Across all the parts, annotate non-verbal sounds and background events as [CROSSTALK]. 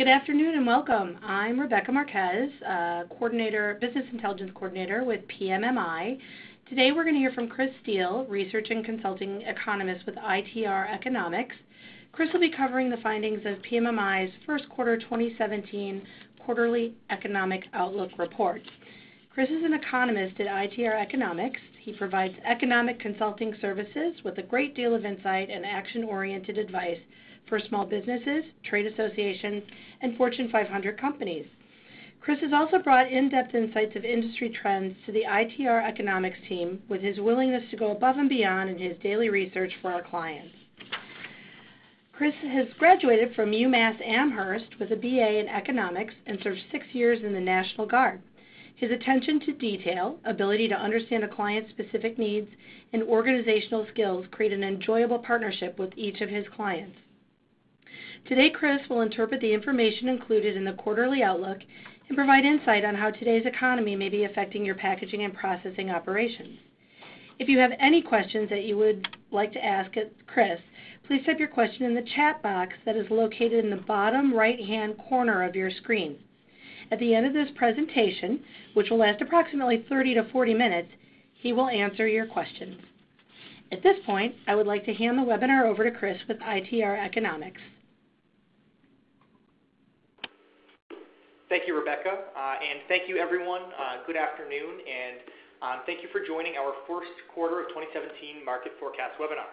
Good afternoon and welcome. I'm Rebecca Marquez, uh, coordinator, business intelligence coordinator with PMMI. Today we're going to hear from Chris Steele, research and consulting economist with ITR Economics. Chris will be covering the findings of PMMI's first quarter 2017 quarterly economic outlook report. Chris is an economist at ITR Economics. He provides economic consulting services with a great deal of insight and action-oriented advice for small businesses, trade associations, and Fortune 500 companies. Chris has also brought in-depth insights of industry trends to the ITR economics team with his willingness to go above and beyond in his daily research for our clients. Chris has graduated from UMass Amherst with a BA in economics and served six years in the National Guard. His attention to detail, ability to understand a client's specific needs, and organizational skills create an enjoyable partnership with each of his clients. Today, Chris will interpret the information included in the quarterly outlook and provide insight on how today's economy may be affecting your packaging and processing operations. If you have any questions that you would like to ask Chris, please type your question in the chat box that is located in the bottom right-hand corner of your screen. At the end of this presentation, which will last approximately 30 to 40 minutes, he will answer your questions. At this point, I would like to hand the webinar over to Chris with ITR Economics. Thank you, Rebecca, uh, and thank you, everyone. Uh, good afternoon, and um, thank you for joining our first quarter of 2017 market forecast webinar.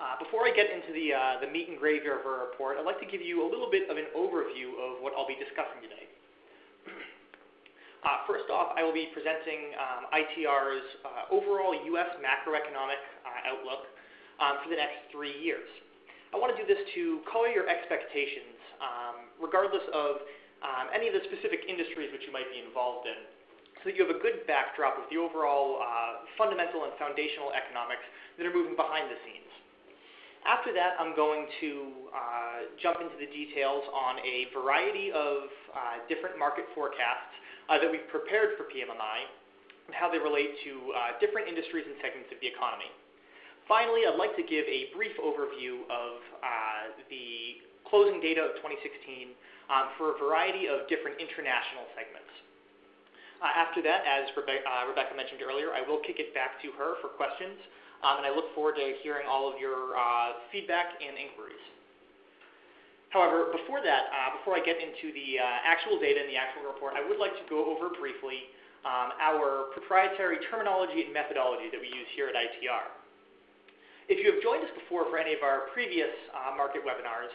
Uh, before I get into the, the meat and gravy of our report, I'd like to give you a little bit of an overview of what I'll be discussing today. [CLEARS THROAT] First off, I will be presenting um, ITR's overall U.S. macroeconomic outlook um, for the next three years. I want to do this to color your expectations, regardless of um, any of the specific industries which you might be involved in, so that you have a good backdrop of the overall uh, fundamental and foundational economics that are moving behind the scenes. After that, I'm going to uh, jump into the details on a variety of uh, different market forecasts uh, that we've prepared for PMMI and how they relate to uh, different industries and segments of the economy. Finally, I'd like to give a brief overview of uh, the closing data of 2016 um, for a variety of different international segments. Uh, after that, as Rebe uh, Rebecca mentioned earlier, I will kick it back to her for questions, um, and I look forward to hearing all of your uh, feedback and inquiries. However, before that, uh, before I get into the uh, actual data and the actual report, I would like to go over briefly um, our proprietary terminology and methodology that we use here at ITR. If you have joined us before for any of our previous market webinars,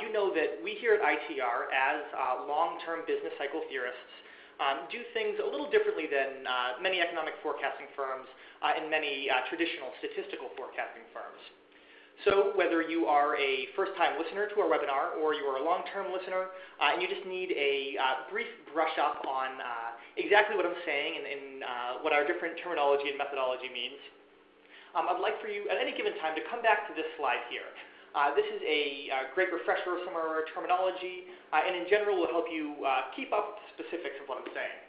you know that we here at ITR, as uh, long-term business cycle theorists, um, do things a little differently than uh, many economic forecasting firms uh, and many uh, traditional statistical forecasting firms. So whether you are a first-time listener to our webinar or you are a long-term listener uh, and you just need a brief brush up on exactly what I'm saying and, and what our different terminology and methodology means, um, I'd like for you at any given time to come back to this slide here. Uh, this is a uh, great refresher of some of our terminology, uh, and in general will help you uh, keep up with the specifics of what I'm saying.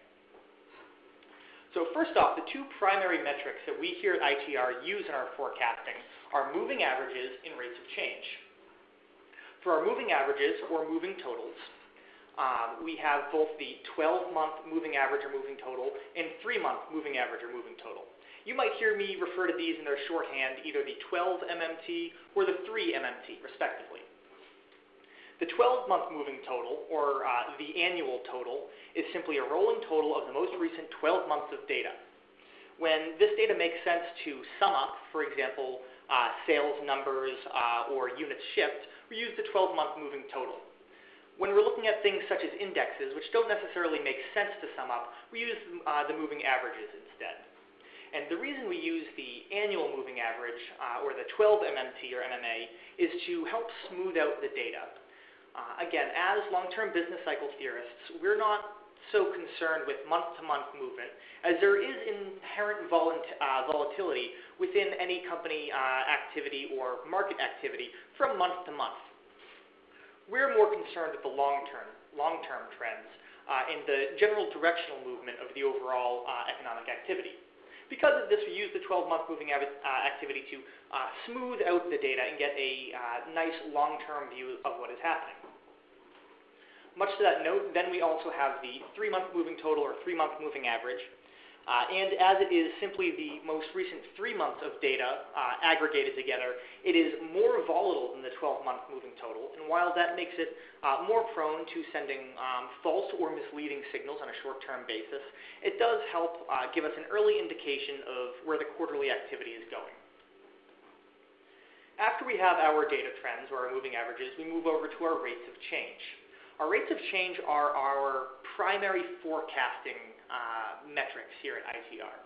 So first off, the two primary metrics that we here at ITR use in our forecasting are moving averages and rates of change. For our moving averages, or moving totals, um, we have both the 12-month moving average or moving total and 3-month moving average or moving total. You might hear me refer to these in their shorthand, either the 12 MMT or the 3 MMT, respectively. The 12-month moving total, or uh, the annual total, is simply a rolling total of the most recent 12 months of data. When this data makes sense to sum up, for example, uh, sales numbers uh, or units shipped, we use the 12-month moving total. When we're looking at things such as indexes, which don't necessarily make sense to sum up, we use uh, the moving averages instead. And the reason we use the annual moving average, uh, or the 12 MMT or MMA, is to help smooth out the data. Uh, again, as long-term business cycle theorists, we're not so concerned with month-to-month -month movement, as there is inherent uh, volatility within any company uh, activity or market activity from month to month. We're more concerned with the long-term long-term trends uh, and the general directional movement of the overall uh, economic activity. Because of this, we use the 12-month moving uh, activity to uh, smooth out the data and get a uh, nice long-term view of what is happening. much to that note, then we also have the three-month moving total or three-month moving average. Uh, and as it is simply the most recent three months of data uh, aggregated together, it is more volatile than the 12-month moving total. And while that makes it uh, more prone to sending um, false or misleading signals on a short-term basis, it does help uh, give us an early indication of where the quarterly activity is going. After we have our data trends or our moving averages, we move over to our rates of change. Our rates of change are our primary forecasting uh, metrics here at ITR.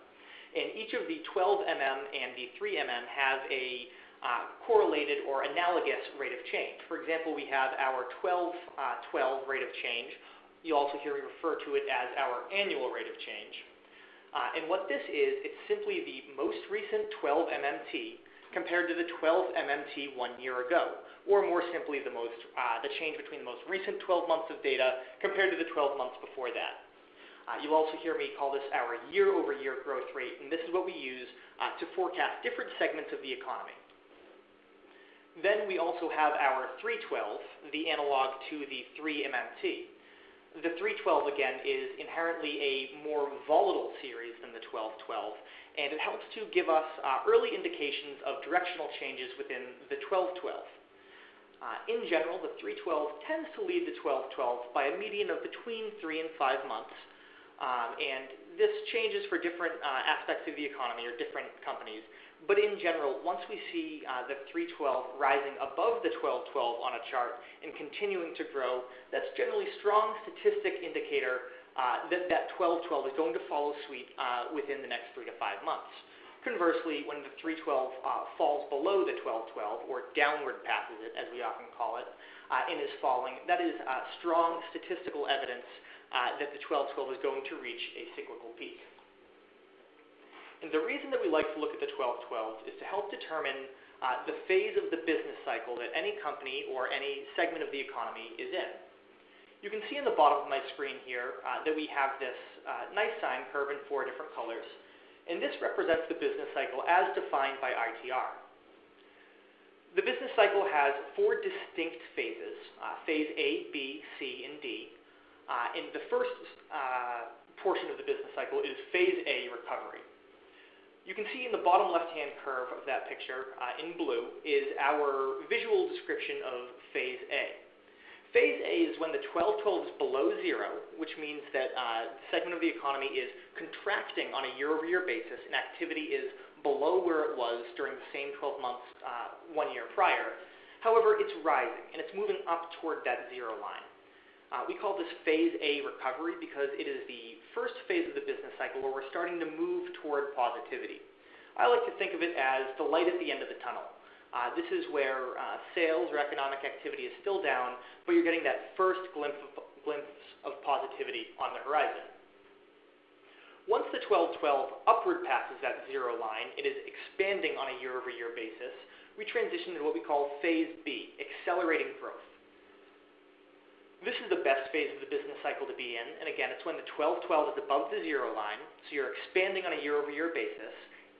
And each of the 12mm and the 3mm have a uh, correlated or analogous rate of change. For example, we have our 12, uh, 12 rate of change. You also hear me refer to it as our annual rate of change. Uh, and what this is, it's simply the most recent 12 MMT compared to the 12 MMT one year ago, or more simply, the, most, uh, the change between the most recent 12 months of data compared to the 12 months before that. Uh, you'll also hear me call this our year-over-year growth rate, and this is what we use uh, to forecast different segments of the economy. Then we also have our 312, the analog to the 3MMT. The 312, again, is inherently a more volatile series than the 1212, and it helps to give us uh, early indications of directional changes within the 1212. Uh, in general, the 312 tends to lead the 1212 by a median of between 3 and 5 months, um, and this changes for different uh, aspects of the economy or different companies. But in general, once we see uh, the 312 rising above the 1212 on a chart and continuing to grow, that's generally a strong statistic indicator uh, that that 1212 is going to follow suit uh, within the next three to five months. Conversely, when the 312 uh, falls below the 1212, or downward passes it, as we often call it, uh, and is falling, that is uh, strong statistical evidence uh, that the 1212 is going to reach a cyclical peak. And the reason that we like to look at the 1212 is to help determine uh, the phase of the business cycle that any company or any segment of the economy is in. You can see in the bottom of my screen here uh, that we have this nice sine curve in four different colors. And this represents the business cycle as defined by ITR. The business cycle has four distinct phases, uh, phase A, B, C, and D. Uh, and the first uh, portion of the business cycle is phase A recovery. You can see in the bottom left-hand curve of that picture uh, in blue is our visual description of phase A. Phase A is when the 1212 is below zero, which means that uh, segment of the economy is contracting on a year-over-year basis and activity is below where it was during the same 12 months uh, one year prior. However, it's rising and it's moving up toward that zero line. Uh, we call this phase A recovery because it is the first phase of the business cycle where we're starting to move toward positivity. I like to think of it as the light at the end of the tunnel. Uh, this is where uh, sales or economic activity is still down, but you're getting that first glimpse of, glimpse of positivity on the horizon. Once the 1212 upward passes that zero line, it is expanding on a year-over-year basis. We transition to what we call phase B, accelerating growth. This is the best phase of the business cycle to be in, and again, it's when the 1212 is above the zero line, so you're expanding on a year-over-year basis,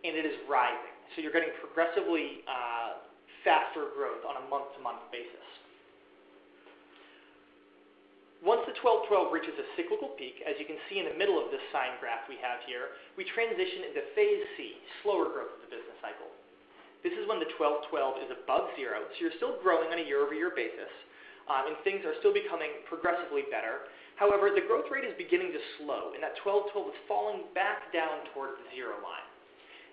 and it is rising. So you're getting progressively uh, faster growth on a month-to-month basis. Once the 12 12 reaches a cyclical peak, as you can see in the middle of this sine graph we have here, we transition into phase C, slower growth of the business cycle. This is when the 12 12 is above zero, so you're still growing on a year-over-year basis, um, and things are still becoming progressively better. However, the growth rate is beginning to slow, and that 12-12 is falling back down towards the zero line.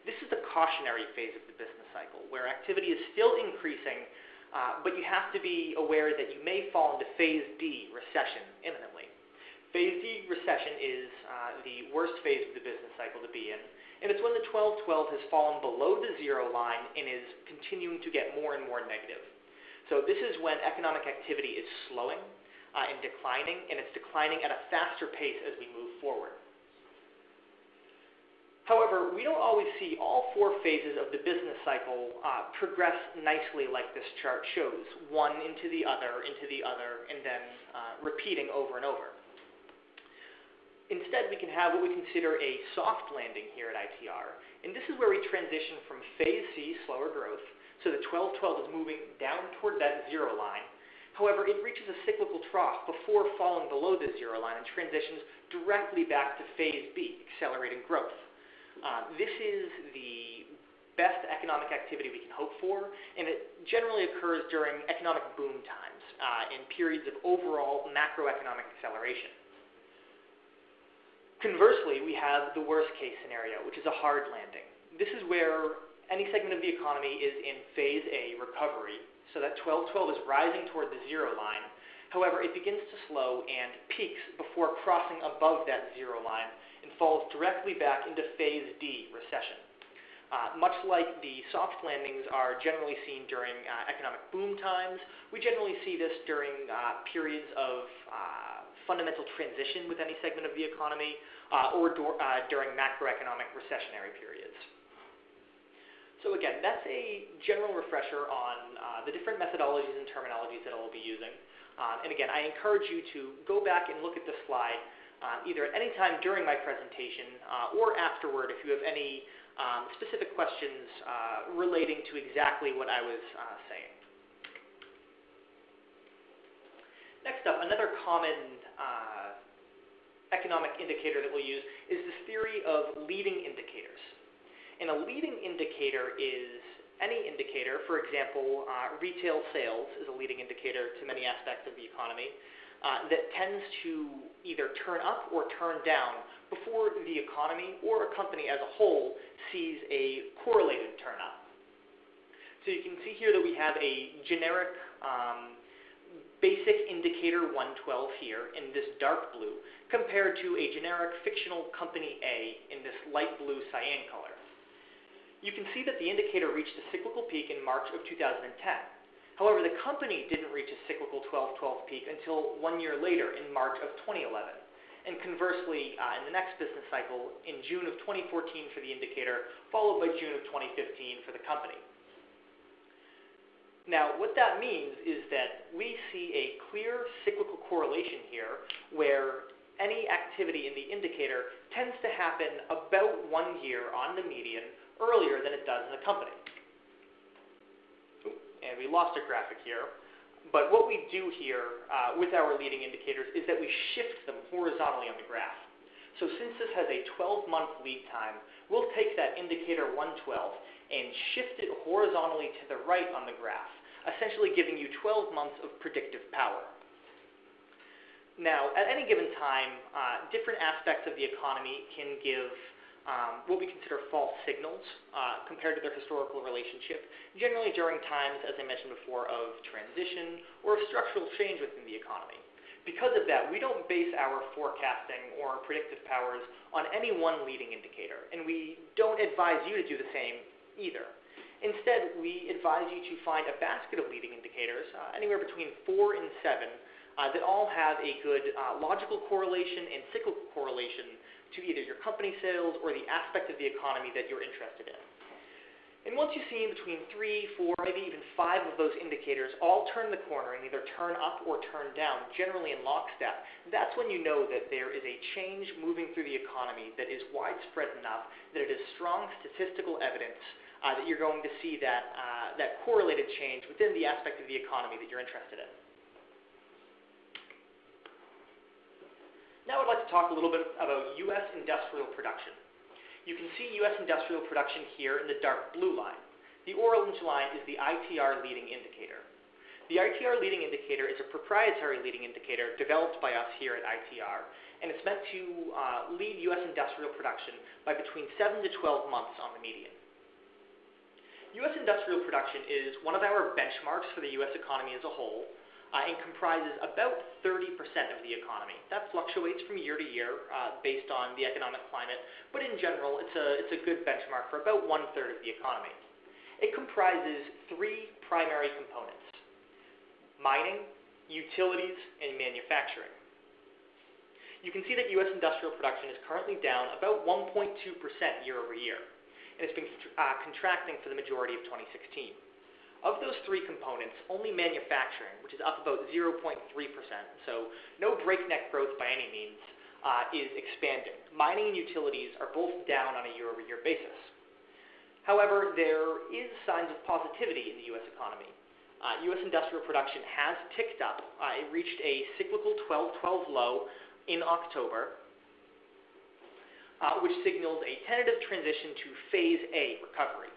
This is the cautionary phase of the business cycle, where activity is still increasing, uh, but you have to be aware that you may fall into phase D, recession, imminently. Phase D, recession, is uh, the worst phase of the business cycle to be in, and it's when the 12-12 has fallen below the zero line and is continuing to get more and more negative. So this is when economic activity is slowing uh, and declining, and it's declining at a faster pace as we move forward. However, we don't always see all four phases of the business cycle uh, progress nicely like this chart shows, one into the other, into the other, and then uh, repeating over and over. Instead, we can have what we consider a soft landing here at ITR, and this is where we transition from phase C, slower growth, so the 12-12 is moving down toward that zero line. However, it reaches a cyclical trough before falling below the zero line and transitions directly back to phase B, accelerating growth. Uh, this is the best economic activity we can hope for, and it generally occurs during economic boom times uh, in periods of overall macroeconomic acceleration. Conversely, we have the worst case scenario, which is a hard landing. This is where any segment of the economy is in phase A recovery, so that 1212 is rising toward the zero line. However, it begins to slow and peaks before crossing above that zero line and falls directly back into phase D recession. Uh, much like the soft landings are generally seen during uh, economic boom times, we generally see this during uh, periods of uh, fundamental transition with any segment of the economy uh, or do- uh, during macroeconomic recessionary periods. So again, that's a general refresher on the different methodologies and terminologies that I'll be using. Um, and again, I encourage you to go back and look at this slide uh, either at any time during my presentation uh, or afterward if you have any um, specific questions uh, relating to exactly what I was uh, saying. Next up, another common uh, economic indicator that we'll use is this theory of leading indicators. And a leading indicator is any indicator, for example, uh, retail sales is a leading indicator to many aspects of the economy, uh, that tends to either turn up or turn down before the economy or a company as a whole sees a correlated turn up. So you can see here that we have a generic um, basic indicator 112 here in this dark blue compared to a generic fictional company A in this light blue cyan color you can see that the indicator reached a cyclical peak in March of 2010. However, the company didn't reach a cyclical 12-12 peak until one year later in March of 2011. And conversely, uh, in the next business cycle, in June of 2014 for the indicator, followed by June of 2015 for the company. Now, what that means is that we see a clear cyclical correlation here where any activity in the indicator tends to happen about one year on the median earlier than it does in the company. And we lost a graphic here. But what we do here uh, with our leading indicators is that we shift them horizontally on the graph. So since this has a 12-month lead time, we'll take that indicator 112 and shift it horizontally to the right on the graph, essentially giving you 12 months of predictive power. Now, at any given time, uh, different aspects of the economy can give um, what we consider false signals uh, compared to their historical relationship, generally during times, as I mentioned before, of transition or of structural change within the economy. Because of that, we don't base our forecasting or predictive powers on any one leading indicator, and we don't advise you to do the same either. Instead, we advise you to find a basket of leading indicators, uh, anywhere between four and seven, uh, that all have a good uh, logical correlation and cyclical correlation to either your company sales or the aspect of the economy that you're interested in. And once you see between three, four, maybe even five of those indicators all turn the corner and either turn up or turn down, generally in lockstep, that's when you know that there is a change moving through the economy that is widespread enough that it is strong statistical evidence uh, that you're going to see that, uh, that correlated change within the aspect of the economy that you're interested in. Now I'd like to talk a little bit about U.S. industrial production. You can see U.S. industrial production here in the dark blue line. The orange line is the ITR leading indicator. The ITR leading indicator is a proprietary leading indicator developed by us here at ITR, and it's meant to uh, lead U.S. industrial production by between 7 to 12 months on the median. U.S. industrial production is one of our benchmarks for the U.S. economy as a whole, uh, and comprises about 30% of the economy. That fluctuates from year to year uh, based on the economic climate, but in general, it's a, it's a good benchmark for about one third of the economy. It comprises three primary components mining, utilities, and manufacturing. You can see that U.S. industrial production is currently down about 1.2% year over year, and it's been uh, contracting for the majority of 2016. Of those three components, only manufacturing, which is up about 0.3%, so no breakneck growth by any means, uh, is expanding. Mining and utilities are both down on a year-over-year basis. However, there is signs of positivity in the U.S. economy. uh, U.S. industrial production has ticked up. Uh, it reached a cyclical 12-12 low in October, uh, which signals a tentative transition to phase A recovery.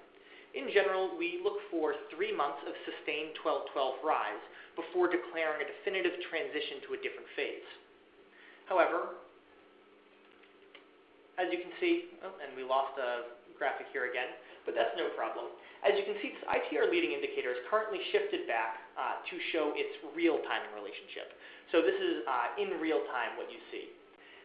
In general, we look for three months of sustained 12-12 rise before declaring a definitive transition to a different phase. However, as you can see, oh, and we lost a graphic here again, but that's no problem. As you can see, this ITR leading indicator is currently shifted back uh, to show its real timing relationship. So this is uh, in real time what you see.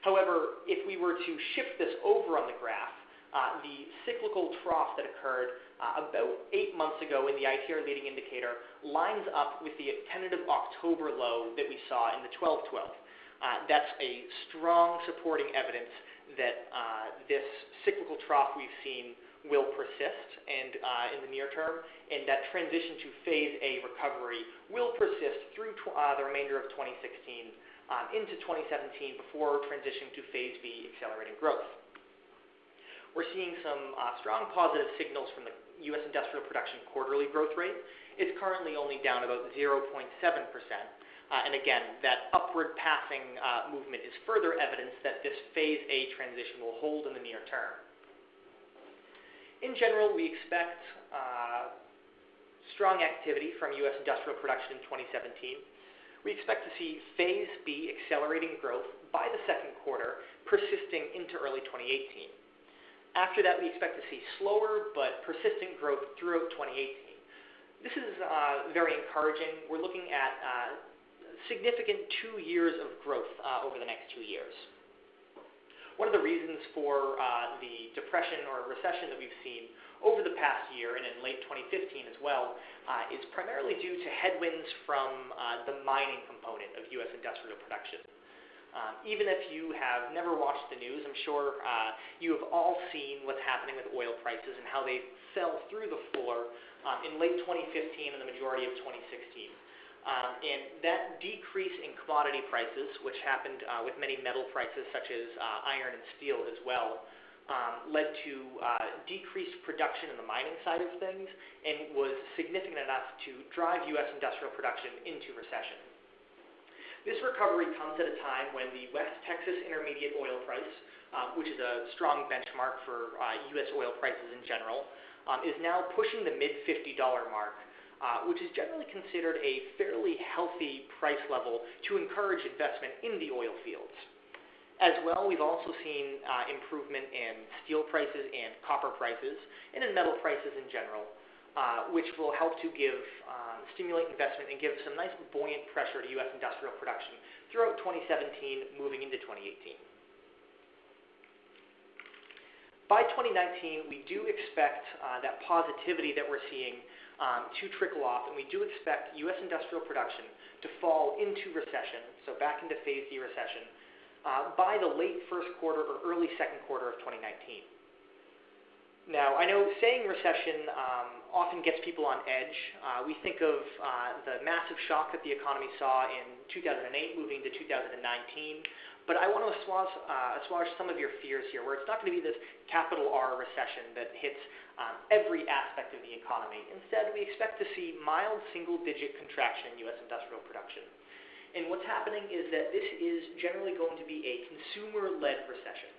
However, if we were to shift this over on the graph, uh, the cyclical trough that occurred uh, about eight months ago in the ITR leading indicator lines up with the tentative October low that we saw in the 1212. Uh, that's a strong supporting evidence that uh, this cyclical trough we've seen will persist and uh, in the near term, and that transition to phase A recovery will persist through the remainder of 2016 um, into 2017 before transitioning to phase B accelerating growth. We're seeing some uh, strong positive signals from the U.S. industrial production quarterly growth rate. It's currently only down about 0.7 percent. Uh, and again, that upward passing uh, movement is further evidence that this phase A transition will hold in the near term. In general, we expect uh, strong activity from U.S. industrial production in 2017. We expect to see phase B accelerating growth by the second quarter, persisting into early 2018. After that, we expect to see slower but persistent growth throughout 2018. This is uh, very encouraging. We're looking at uh, significant two years of growth uh, over the next two years. One of the reasons for uh, the depression or recession that we've seen over the past year and in late 2015 as well uh, is primarily due to headwinds from uh, the mining component of U.S. industrial production. Um, even if you have never watched the news, I'm sure uh, you have all seen what's happening with oil prices and how they fell through the floor um, in late 2015 and the majority of 2016. Um, and that decrease in commodity prices, which happened uh, with many metal prices such as uh, iron and steel as well, um, led to uh, decreased production in the mining side of things and was significant enough to drive U.S. industrial production into recession. This recovery comes at a time when the West Texas Intermediate oil price, um, which is a strong benchmark for U.S. Uh, oil prices in general, um, is now pushing the mid $50 mark uh, which is generally considered a fairly healthy price level to encourage investment in the oil fields. As well, we've also seen uh, improvement in steel prices and copper prices, and in metal prices in general, uh, which will help to give um, stimulate investment and give some nice buoyant pressure to U.S. industrial production throughout 2017, moving into 2018. By 2019, we do expect uh, that positivity that we're seeing um, to trickle off, and we do expect U.S. industrial production to fall into recession, so back into phase D recession, uh, by the late first quarter or early second quarter of 2019. Now, I know saying recession um, often gets people on edge. Uh, we think of uh, the massive shock that the economy saw in 2008 moving to 2019. But I want to assuage, uh, assuage some of your fears here, where it's not going to be this capital R recession that hits um, every aspect of the economy. Instead, we expect to see mild single-digit contraction in U.S. industrial production. And what's happening is that this is generally going to be a consumer-led recession.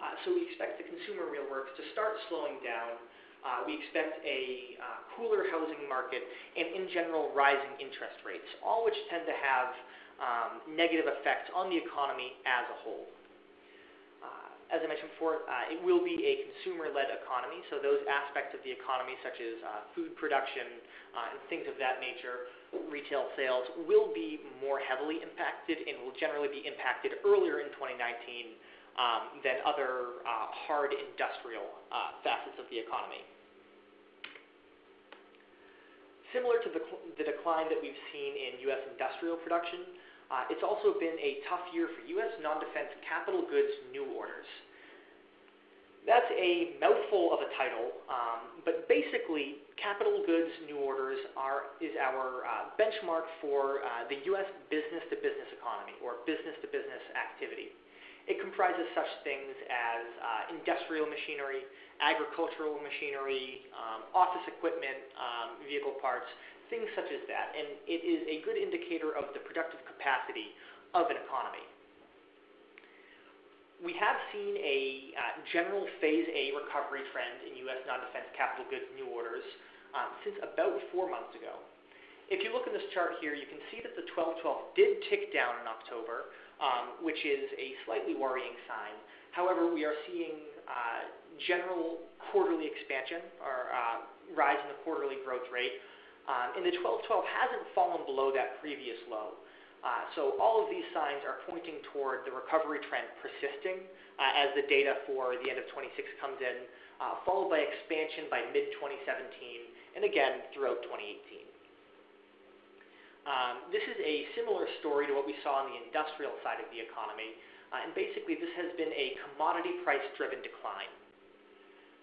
Uh, so we expect the consumer real works to start slowing down. Uh, we expect a uh, cooler housing market and, in general, rising interest rates, all which tend to have um, negative effects on the economy as a whole. As I mentioned before, uh, it will be a consumer-led economy, so those aspects of the economy, such as uh, food production uh, and things of that nature, retail sales, will be more heavily impacted and will generally be impacted earlier in 2019 um, than other uh, hard industrial uh, facets of the economy. Similar to the, the, decline that we've seen in U.S. industrial production, uh, it's also been a tough year for U.S. non-defense capital goods new orders. That's a mouthful of a title, um, but basically, capital goods new orders are is our benchmark for the U.S. business-to-business economy or business-to-business activity. It comprises such things as uh, industrial machinery, agricultural machinery, um, office equipment, um, vehicle parts, things such as that, and it is a good indicator of the productive capacity of an economy. We have seen a uh, general Phase A recovery trend in U.S. non-defense capital goods new orders um, since about four months ago. If you look in this chart here, you can see that the 1212 did tick down in October, um, which is a slightly worrying sign. However, we are seeing uh, general quarterly expansion or uh, rise in the quarterly growth rate. Um, and the 1212 hasn't fallen below that previous low. Uh, so all of these signs are pointing toward the recovery trend persisting uh, as the data for the end of 26 comes in, uh, followed by expansion by mid-2017, and again throughout 2018. Um, this is a similar story to what we saw on the industrial side of the economy, uh, and basically this has been a commodity price-driven decline.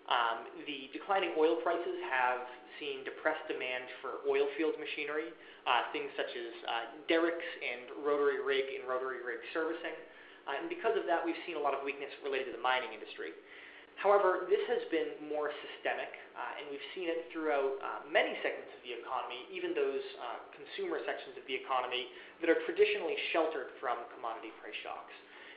Um, the declining oil prices have seen depressed demand for oil field machinery, uh, things such as uh, derricks and rotary rig and rotary rig servicing. Uh, and because of that, we've seen a lot of weakness related to the mining industry. However, this has been more systemic, uh, and we've seen it throughout uh, many segments of the economy, even those uh, consumer sections of the economy that are traditionally sheltered from commodity price shocks.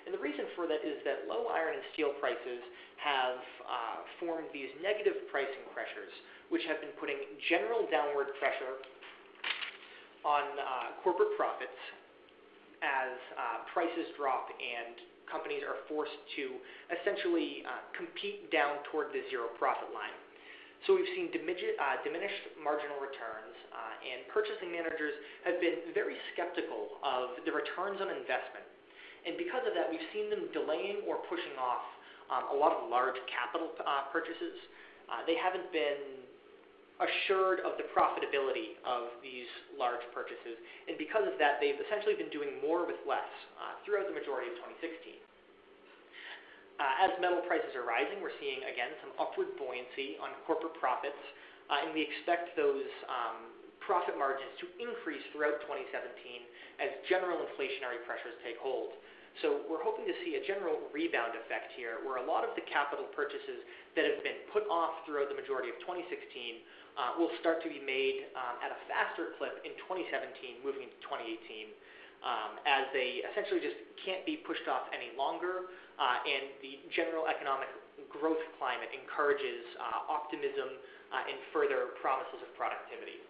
And the reason for that is that low iron and steel prices have uh, formed these negative pricing pressures, which have been putting general downward pressure on uh, corporate profits as uh, prices drop and companies are forced to essentially uh, compete down toward the zero profit line. So we've seen uh, diminished marginal returns, uh, and purchasing managers have been very skeptical of the returns on investment and because of that, we've seen them delaying or pushing off um, a lot of large capital uh, purchases. Uh, they haven't been assured of the profitability of these large purchases, and because of that, they've essentially been doing more with less uh, throughout the majority of 2016. Uh, as metal prices are rising, we're seeing again some upward buoyancy on corporate profits, uh, and we expect those um, profit margins to increase throughout 2017 as general inflationary pressures take hold. So we're hoping to see a general rebound effect here, where a lot of the capital purchases that have been put off throughout the majority of 2016 uh, will start to be made um, at a faster clip in 2017, moving into 2018, um, as they essentially just can't be pushed off any longer, uh, and the general economic growth climate encourages uh, optimism uh, and further promises of productivity.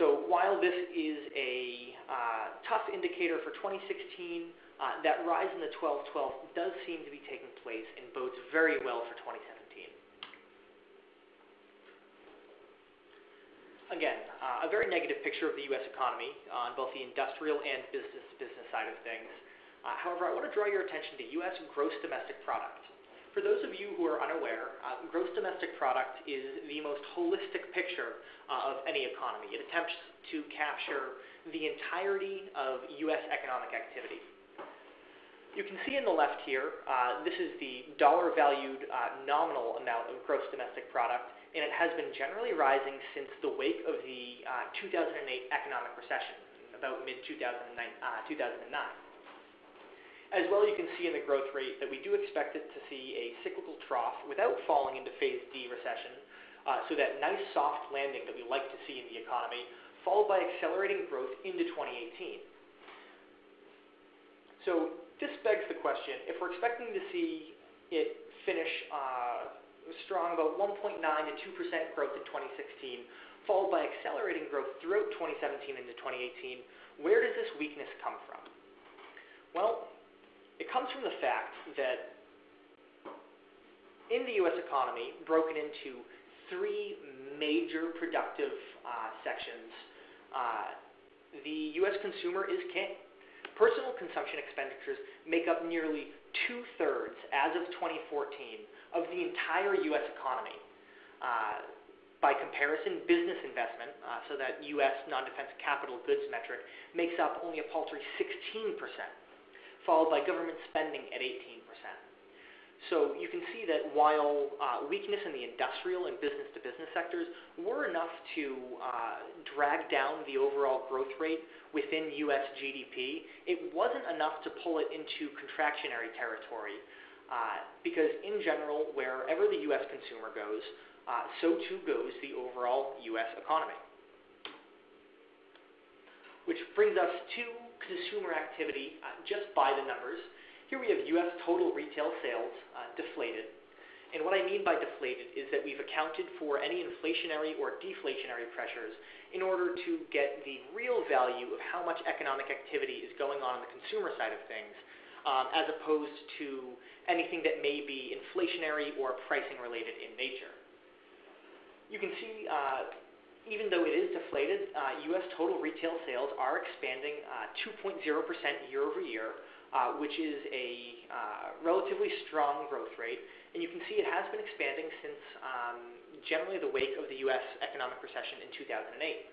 So while this is a uh, tough indicator for 2016, uh, that rise in the 1212 does seem to be taking place and bodes very well for 2017. Again, uh, a very negative picture of the U.S. economy on both the industrial and business-to-business side of things. Uh, however, I want to draw your attention to U.S. gross domestic product. For those of you who are unaware, uh, gross domestic product is the most holistic picture uh, of any economy. It attempts to capture the entirety of U.S. economic activity. You can see in the left here, uh, this is the dollar valued uh, nominal amount of gross domestic product, and it has been generally rising since the wake of the uh, 2008 economic recession, about mid 2009. Uh, As well, you can see in the growth rate that we do expect it to see a cyclical trough without falling into phase D recession, uh, so that nice soft landing that we like to see in the economy, followed by accelerating growth into 2018. So this begs the question, if we're expecting to see it finish uh, strong, about 1.9 to 2% growth in 2016, followed by accelerating growth throughout 2017 into 2018, where does this weakness come from? Well, it comes from the fact that in the U.S. economy, broken into three major productive uh, sections, uh, the U.S. consumer is king. Personal consumption expenditures make up nearly two-thirds, as of 2014, of the entire U.S. economy. Uh, by comparison, business investment, uh, so that U.S. non-defense capital goods metric, makes up only a paltry 16%, followed by government spending at 18%. So you can see that while uh, weakness in the industrial and business-to-business sectors were enough to uh, drag down the overall growth rate within U.S. GDP, it wasn't enough to pull it into contractionary territory. Uh, because in general, wherever the U.S. consumer goes, uh, so too goes the overall U.S. economy. which brings us to consumer activity uh, just by the numbers. Here we have U.S. total retail sales uh, deflated. And what I mean by deflated is that we've accounted for any inflationary or deflationary pressures in order to get the real value of how much economic activity is going on on the consumer side of things, um, as opposed to anything that may be inflationary or pricing related in nature. You can see, uh, even though it is deflated, uh, U.S. total retail sales are expanding 2.0% uh, year over year, uh, which is a uh, relatively strong growth rate. And you can see it has been expanding since um, generally the wake of the U.S. economic recession in 2008.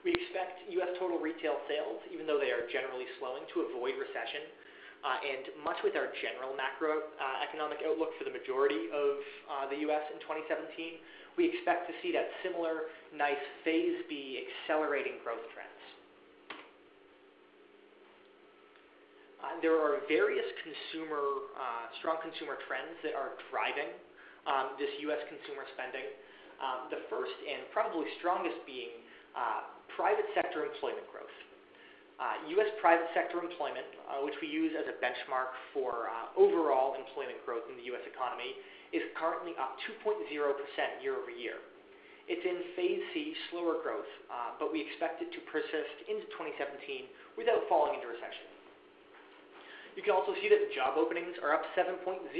We expect U.S. total retail sales, even though they are generally slowing, to avoid recession. Uh, and much with our general macroeconomic outlook for the majority of uh, the U.S. in 2017, we expect to see that similar nice phase B accelerating growth trend. Uh, there are various consumer, strong consumer trends that are driving um, this U.S. consumer spending. The first and probably strongest being private sector employment growth. Uh, U.S. private sector employment, uh, which we use as a benchmark for uh, overall employment growth in the U.S. economy, is currently up 2.0% year over year. It's in phase C, slower growth, but we expect it to persist into 2017 without falling into recession. You can also see that job openings are up 7.0%.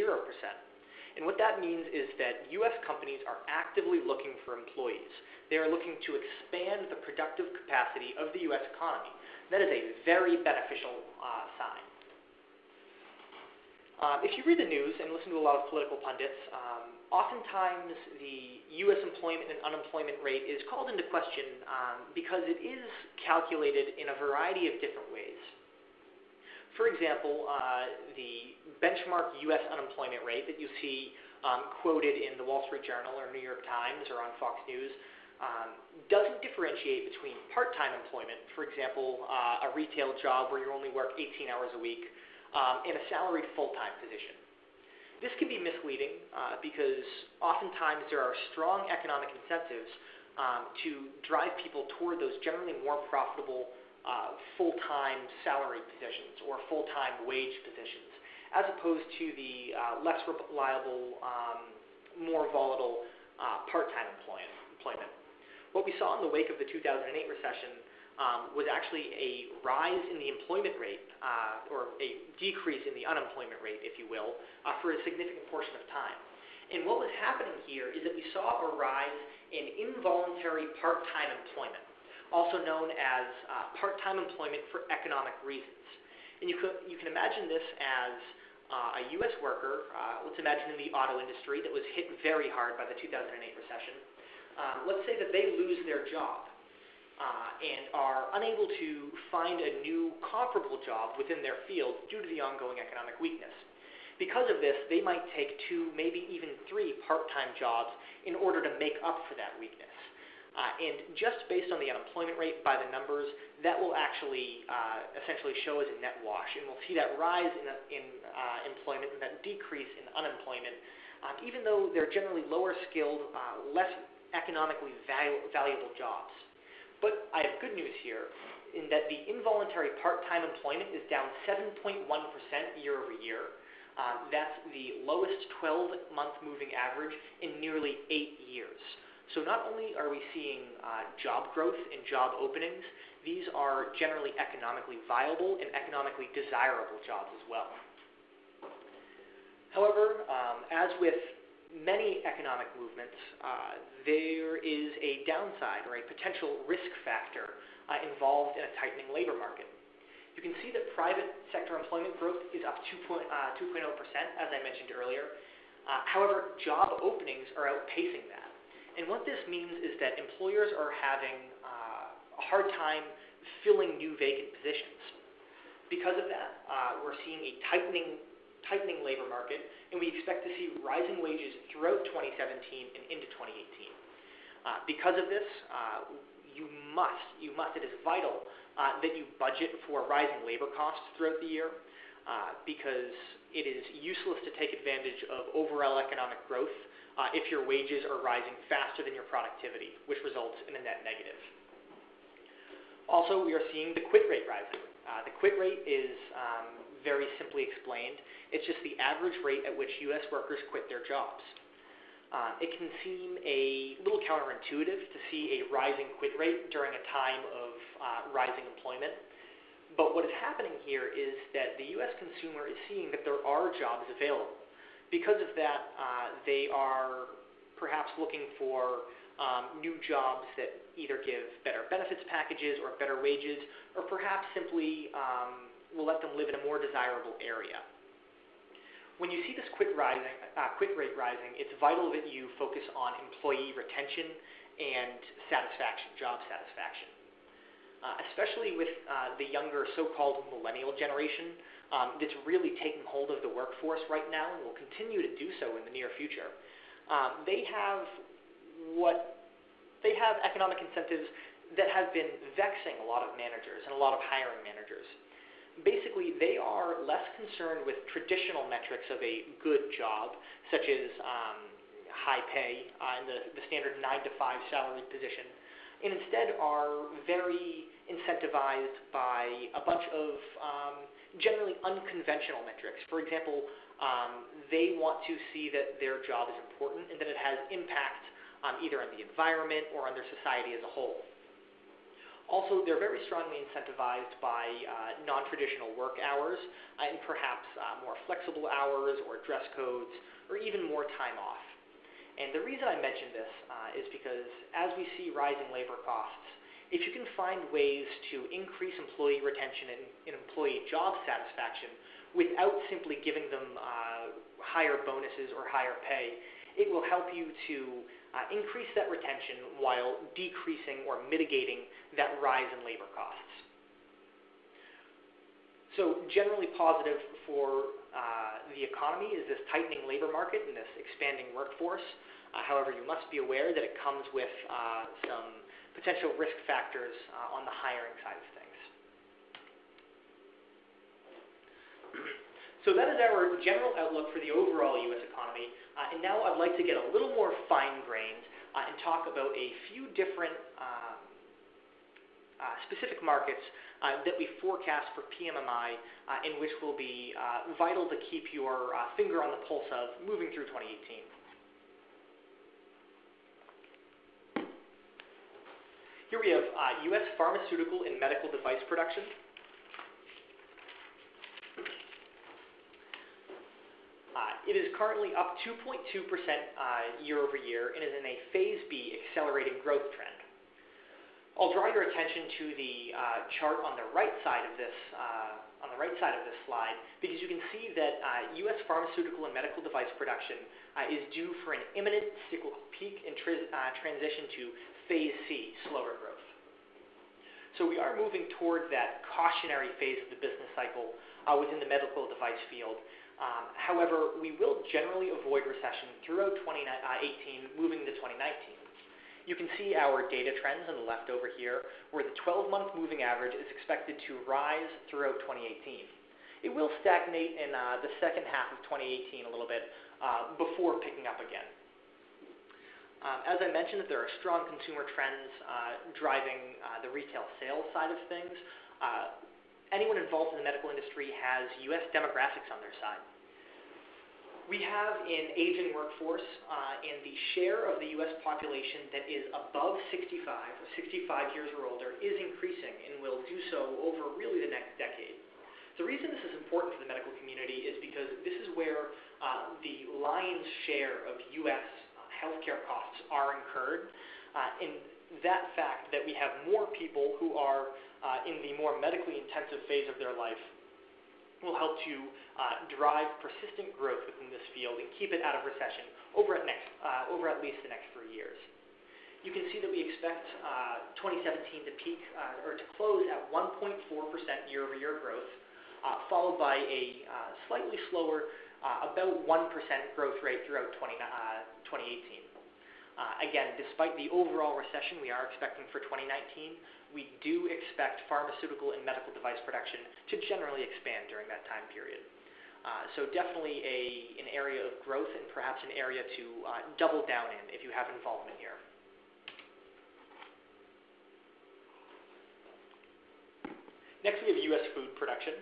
And what that means is that U.S. companies are actively looking for employees. They are looking to expand the productive capacity of the U.S. economy. That is a very beneficial uh, sign. Um, if you read the news and listen to a lot of political pundits, um, oftentimes the U.S. employment and unemployment rate is called into question um, because it is calculated in a variety of different ways. For example, uh, the benchmark U.S. unemployment rate that you see um, quoted in the Wall Street Journal or New York Times or on Fox News um, doesn't differentiate between part-time employment, for example, uh, a retail job where you only work 18 hours a week, um, and a salaried full-time position. This can be misleading uh, because oftentimes there are strong economic incentives um, to drive people toward those generally more profitable uh, full-time salary positions or full-time wage positions, as opposed to the uh, less reliable, um, more volatile uh, part-time employment. What we saw in the wake of the 2008 recession um, was actually a rise in the employment rate, uh, or a decrease in the unemployment rate, if you will, uh, for a significant portion of time. And what was happening here is that we saw a rise in involuntary part-time employment also known as uh, part-time employment for economic reasons. And you, could, you can imagine this as uh, a U.S. worker, uh, let's imagine in the auto industry that was hit very hard by the 2008 recession. Uh, let's say that they lose their job uh, and are unable to find a new comparable job within their field due to the ongoing economic weakness. Because of this, they might take two, maybe even three part-time jobs in order to make up for that weakness. Uh, and just based on the unemployment rate by the numbers, that will actually uh, essentially show as a net wash. And we'll see that rise in, in uh, employment and that decrease in unemployment, um, even though they're generally lower skilled, uh, less economically valu- valuable jobs. But I have good news here in that the involuntary part-time employment is down 7.1% year over year. Um, that's the lowest 12-month moving average in nearly eight years. So not only are we seeing uh, job growth and job openings, these are generally economically viable and economically desirable jobs as well. However, um, as with many economic movements, uh, there is a downside or a potential risk factor uh, involved in a tightening labor market. You can see that private sector employment growth is up 2.0, uh, as I mentioned earlier. Uh, however, job openings are outpacing that. And what this means is that employers are having uh, a hard time filling new vacant positions. Because of that, uh, we're seeing a tightening, tightening labor market, and we expect to see rising wages throughout 2017 and into 2018. Uh, because of this, uh, you must, you must, it is vital uh, that you budget for rising labor costs throughout the year, uh, because it is useless to take advantage of overall economic growth uh, if your wages are rising faster than your productivity, which results in a net negative. Also, we are seeing the quit rate rising. Uh, the quit rate is um, very simply explained. It's just the average rate at which U.S. workers quit their jobs. Uh, it can seem a little counterintuitive to see a rising quit rate during a time of uh, rising employment. But what is happening here is that the U.S. consumer is seeing that there are jobs available. Because of that, uh, they are perhaps looking for um, new jobs that either give better benefits packages or better wages, or perhaps simply um, will let them live in a more desirable area. When you see this quit, rising, uh, quit rate rising, it's vital that you focus on employee retention and satisfaction, job satisfaction. Uh, especially with uh, the younger so-called millennial generation um, that's really taking hold of the workforce right now and will continue to do so in the near future. Um, they have what they have economic incentives that have been vexing a lot of managers and a lot of hiring managers basically they are less concerned with traditional metrics of a good job, such as um, high pay uh, in the, the standard 9 to 5 salaried position, and instead are very incentivized by a bunch of um, generally unconventional metrics. For example, um, they want to see that their job is important and that it has impact um, either on the environment or on their society as a whole. Also, they're very strongly incentivized by uh, non-traditional work hours uh, and perhaps uh, more flexible hours or dress codes or even more time off. And the reason I mention this uh, is because as we see rising labor costs, if you can find ways to increase employee retention and, and employee job satisfaction without simply giving them uh, higher bonuses or higher pay, it will help you to uh, increase that retention while decreasing or mitigating that rise in labor costs. So generally positive for uh, the economy is this tightening labor market and this expanding workforce. Uh, however, you must be aware that it comes with uh, some potential risk factors uh, on the hiring side of things. So that is our general outlook for the overall U.S. economy. Uh, and now I'd like to get a little more fine-grained uh, and talk about a few different um, uh, specific markets uh, that we forecast for PMMI uh, and which will be uh, vital to keep your finger on the pulse of moving through 2018. Here we have U.S. pharmaceutical and medical device production. It is currently up 2.2% uh, year over year and is in a phase B accelerating growth trend. I'll draw your attention to the uh, chart on the right side of this uh, on the right side of this slide because you can see that uh, U.S. pharmaceutical and medical device production uh, is due for an imminent cyclical peak and uh, transition to phase C, slower growth. So we are moving toward that cautionary phase of the business cycle within the medical device field um, however, we will generally avoid recession throughout 2018, uh, moving to 2019. You can see our data trends on the left over here, where the 12-month moving average is expected to rise throughout 2018. It will stagnate in uh, the second half of 2018 a little bit uh, before picking up again. Um, as I mentioned, there are strong consumer trends uh, driving uh, the retail sales side of things. Uh, anyone involved in the medical industry has U.S. demographics on their side. We have an aging workforce, uh, and the share of the U.S. population that is above 65, or 65 years or older, is increasing and will do so over really the next decade. The reason this is important for the medical community is because this is where uh, the lion's share of U.S. Healthcare costs are incurred, uh, and that fact that we have more people who are uh, in the more medically intensive phase of their life will help to uh, drive persistent growth within this field and keep it out of recession over at, next, uh, over at least the next three years. You can see that we expect uh, 2017 to peak uh, or to close at 1.4% year-over-year growth, uh, followed by a uh, slightly slower, about 1% growth rate throughout 20, 2018. again, despite the overall recession we are expecting for 2019, we do expect pharmaceutical and medical device production to generally expand during that time period. Uh, so definitely a, an area of growth and perhaps an area to uh, double down in if you have involvement here. Next, we have U.S. food production.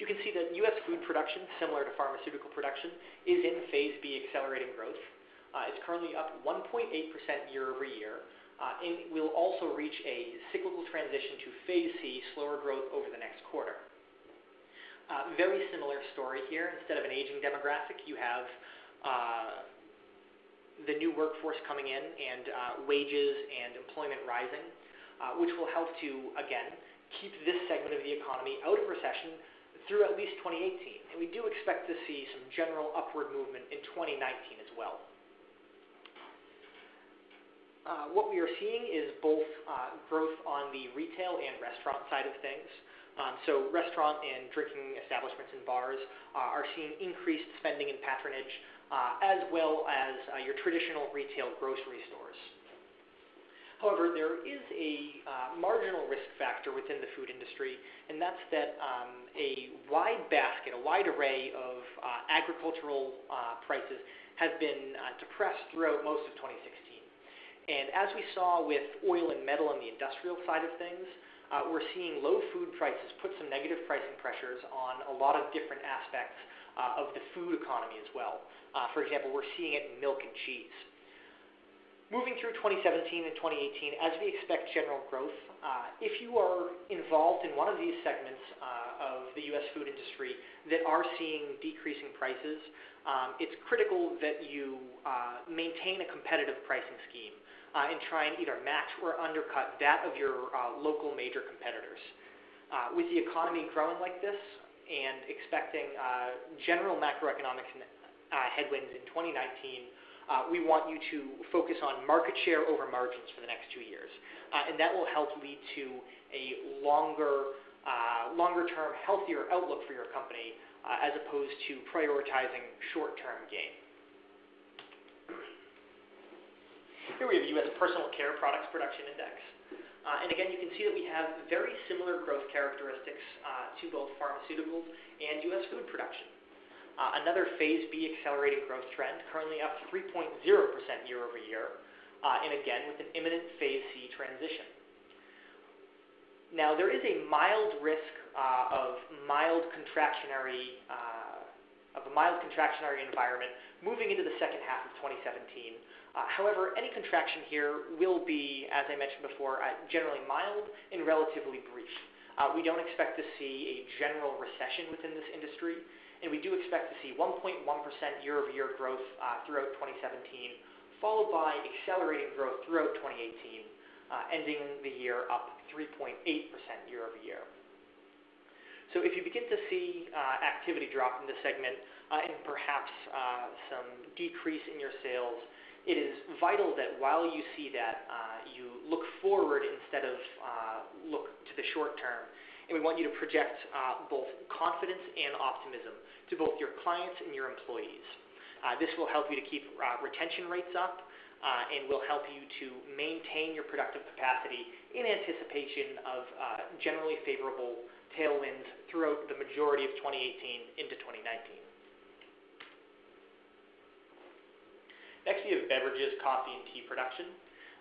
You can see that U.S. food production, similar to pharmaceutical production, is in phase B accelerating growth. Uh, it's currently up 1.8% year over year, uh, and will also reach a cyclical transition to phase C, slower growth over the next quarter. Uh, very similar story here. Instead of an aging demographic, you have the new workforce coming in and wages and employment rising, which will help to, again, keep this segment of the economy out of recession through at least 2018, and we do expect to see some general upward movement in 2019 as well. Uh, what we are seeing is both uh, growth on the retail and restaurant side of things. Um, so restaurant and drinking establishments and bars uh, are seeing increased spending and patronage, as well as your traditional retail grocery stores. However, there is a marginal risk factor within the food industry, and that's that um, a wide basket, a wide array of agricultural prices have been depressed throughout most of 2016. And as we saw with oil and metal on the industrial side of things, uh, we're seeing low food prices put some negative pricing pressures on a lot of different aspects uh, of the food economy as well. for example, we're seeing it in milk and cheese. Moving through 2017 and 2018, as we expect general growth, uh, if you are involved in one of these segments uh, of the U.S. food industry that are seeing decreasing prices, um, it's critical that you uh, maintain a competitive pricing scheme uh, and try and either match or undercut that of your uh, local major competitors. Uh, with the economy growing like this and expecting general macroeconomic headwinds in 2019, uh, we want you to focus on market share over margins for the next two years. Uh, and that will help lead to a longer, uh, longer term, healthier outlook for your company uh, as opposed to prioritizing short term gain. Here we have U.S. Personal Care Products Production Index. Uh, and again, you can see that we have very similar growth characteristics uh, to both pharmaceuticals and U.S. food production. Uh, another phase B accelerating growth trend, currently up 3.0% year over year, and again with an imminent phase C transition. Now, there is a mild risk uh, of mild contractionary uh, of a mild contractionary environment moving into the second half of 2017. Uh, however, any contraction here will be, as I mentioned before, uh, generally mild and relatively brief. we don't expect to see a general recession within this industry, and we do expect to see 1.1% year-over-year growth uh, throughout 2017, followed by accelerating growth throughout 2018, uh, ending the year up 3.8% year-over-year. So if you begin to see uh, activity drop in this segment uh, and perhaps uh, some decrease in your sales, it is vital that while you see that, uh, you look forward instead of look to the short term and we want you to project uh, both confidence and optimism to both your clients and your employees. Uh, this will help you to keep uh, retention rates up uh, and will help you to maintain your productive capacity in anticipation of uh, generally favorable tailwinds throughout the majority of 2018 into 2019. Next, we have beverages, coffee, and tea production.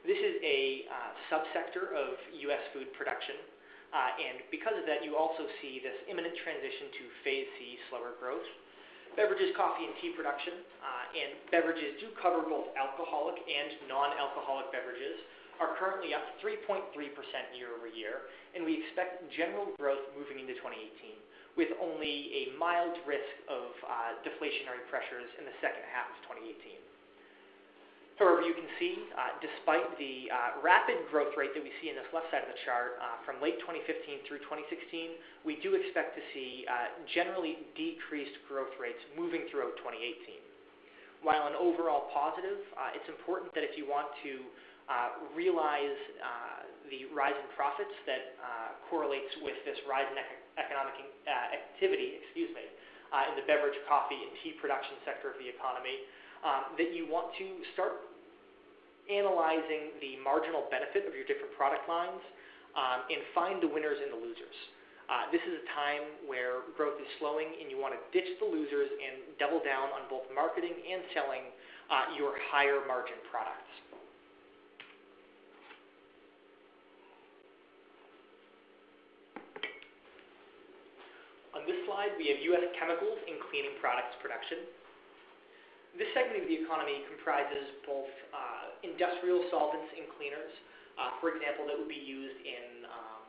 This is a uh, subsector of U.S. food production. Uh, and because of that, you also see this imminent transition to phase C, slower growth. Beverages, coffee, and tea production, uh, and beverages do cover both alcoholic and non-alcoholic beverages, are currently up 3.3% year over year, and we expect general growth moving into 2018, with only a mild risk of uh, deflationary pressures in the second half of 2018. However, you can see, uh, despite the uh, rapid growth rate that we see in this left side of the chart uh, from late 2015 through 2016, we do expect to see uh, generally decreased growth rates moving throughout 2018. While an overall positive, uh, it's important that if you want to uh, realize the rise in profits that correlates with this rise in ec- economic activity, excuse me, in the beverage, coffee, and tea production sector of the economy, um, that you want to start analyzing the marginal benefit of your different product lines um, and find the winners and the losers. Uh, this is a time where growth is slowing and you want to ditch the losers and double down on both marketing and selling uh, your higher margin products. On this slide, we have U.S. chemicals and cleaning products production. This segment of the economy comprises both uh, industrial solvents and cleaners, uh, for example, that would be used in um,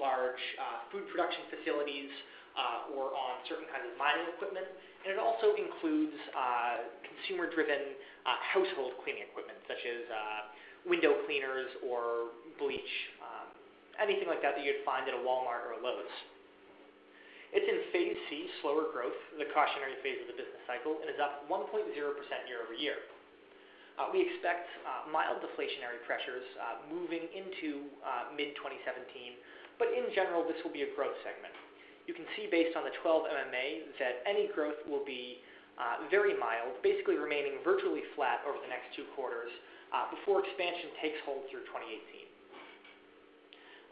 large uh, food production facilities uh, or on certain kinds of mining equipment. And it also includes uh, consumer-driven uh, household cleaning equipment, such as window cleaners or bleach, um, anything like that that you'd find at a Walmart or a Lowe's. It's in phase C, slower growth, the cautionary phase of the business cycle, and is up 1.0% year-over-year. Uh, we expect uh, mild deflationary pressures uh, moving into mid-2017, but in general, this will be a growth segment. You can see based on the 12 MMA that any growth will be very mild, basically remaining virtually flat over the next two quarters before expansion takes hold through 2018.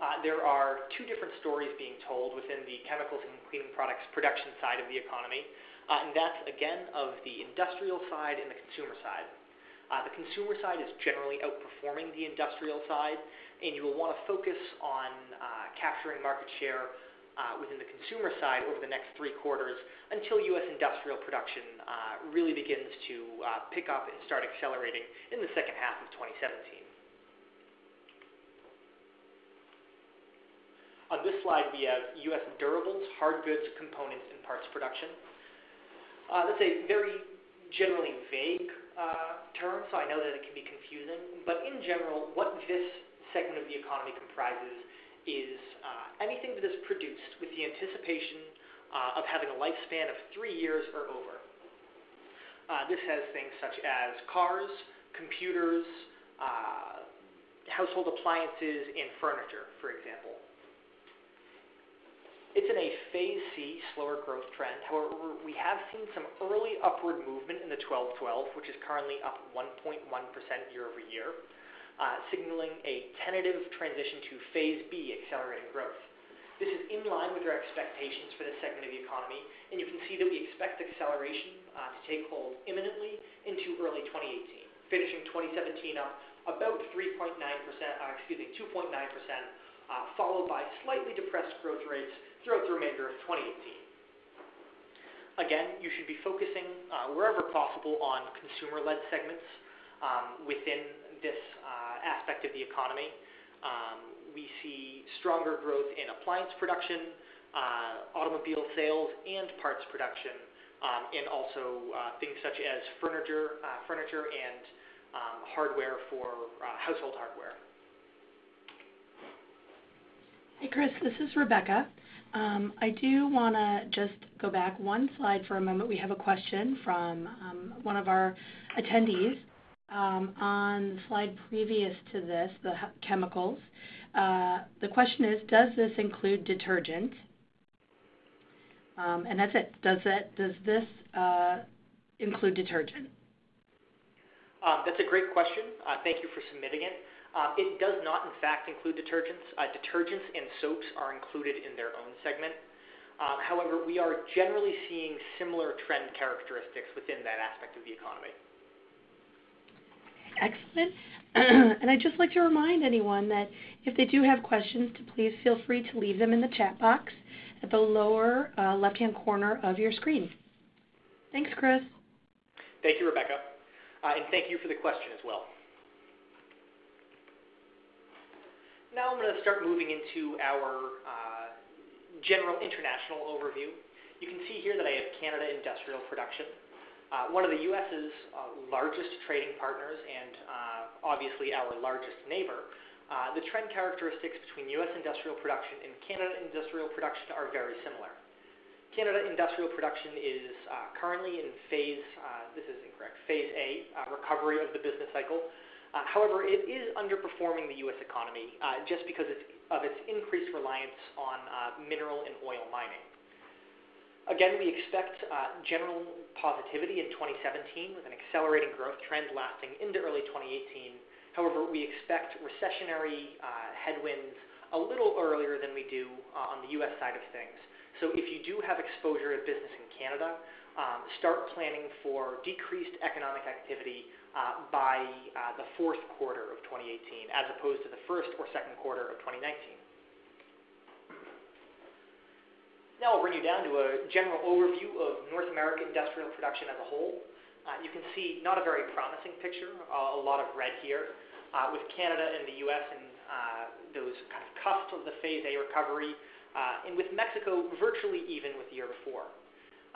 Uh, there are two different stories being told within the chemicals and cleaning products production side of the economy, uh, and that's again of the industrial side and the consumer side. Uh, the consumer side is generally outperforming the industrial side, and you will want to focus on uh, capturing market share uh, within the consumer side over the next three quarters until U.S. industrial production uh, really begins to pick up and start accelerating in the second half of 2017. On this slide, we have U.S. durables, hard goods, components, and parts production. Uh, that's a very generally vague uh, term, so I know that it can be confusing. But in general, what this segment of the economy comprises is uh, anything that is produced with the anticipation uh, of having a lifespan of three years or over. Uh, this has things such as cars, computers, uh, household appliances, and furniture, for example. It's in a phase C slower growth trend. However, we have seen some early upward movement in the 12/12, which is currently up 1.1% year-over-year, uh, signaling a tentative transition to phase B accelerating growth. This is in line with our expectations for this segment of the economy, and you can see that we expect acceleration uh, to take hold imminently into early 2018, finishing 2017 up about 3.9%, uh, excuse me, 2.9%, followed by slightly depressed growth rates throughout the remainder of 2018. Again, you should be focusing uh, wherever possible on consumer-led segments um, within this uh, aspect of the economy. Um, we see stronger growth in appliance production, uh, automobile sales, and parts production, um, and also uh, things such as furniture, uh, furniture and um, hardware for uh, household hardware. Hey, Chris, this is Rebecca. Um, I do want to just go back one slide for a moment. We have a question from um, one of our attendees um, on the slide previous to this, the chemicals. Uh, the question is, does this include detergent? Um, and that's it. Does it? Does this uh, include detergent? Um, that's a great question. Uh, thank you for submitting it. Um, it does not, in fact, include detergents. Uh, detergents and soaps are included in their own segment. Um, however, we are generally seeing similar trend characteristics within that aspect of the economy. Excellent. [CLEARS THROAT] and I'd just like to remind anyone that if they do have questions, to please feel free to leave them in the chat box at the lower uh, left-hand corner of your screen. Thanks, Chris. Thank you, Rebecca. Uh, and thank you for the question as well. Now I'm going to start moving into our uh, general international overview. You can see here that I have Canada industrial production. Uh, one of the U.S.'s uh, largest trading partners and uh, obviously our largest neighbor, uh, the trend characteristics between U.S. industrial production and Canada industrial production are very similar. Canada industrial production is uh, currently in phase, this is incorrect, phase A, recovery of the business cycle, uh, however, it is underperforming the U.S. economy uh, just because of its increased reliance on uh, mineral and oil mining. Again, we expect uh, general positivity in 2017 with an accelerating growth trend lasting into early 2018. However, we expect recessionary uh, headwinds a little earlier than we do on the U.S. side of things. So if you do have exposure to business in Canada, um, start planning for decreased economic activity by uh, the fourth quarter of 2018 as opposed to the first or second quarter of 2019. Now I'll bring you down to a general overview of North American industrial production as a whole. Uh, you can see not a very promising picture, uh, a lot of red here, uh, with Canada and the U.S. in uh, those kind of cusp of the Phase A recovery, uh, and with Mexico virtually even with the year before.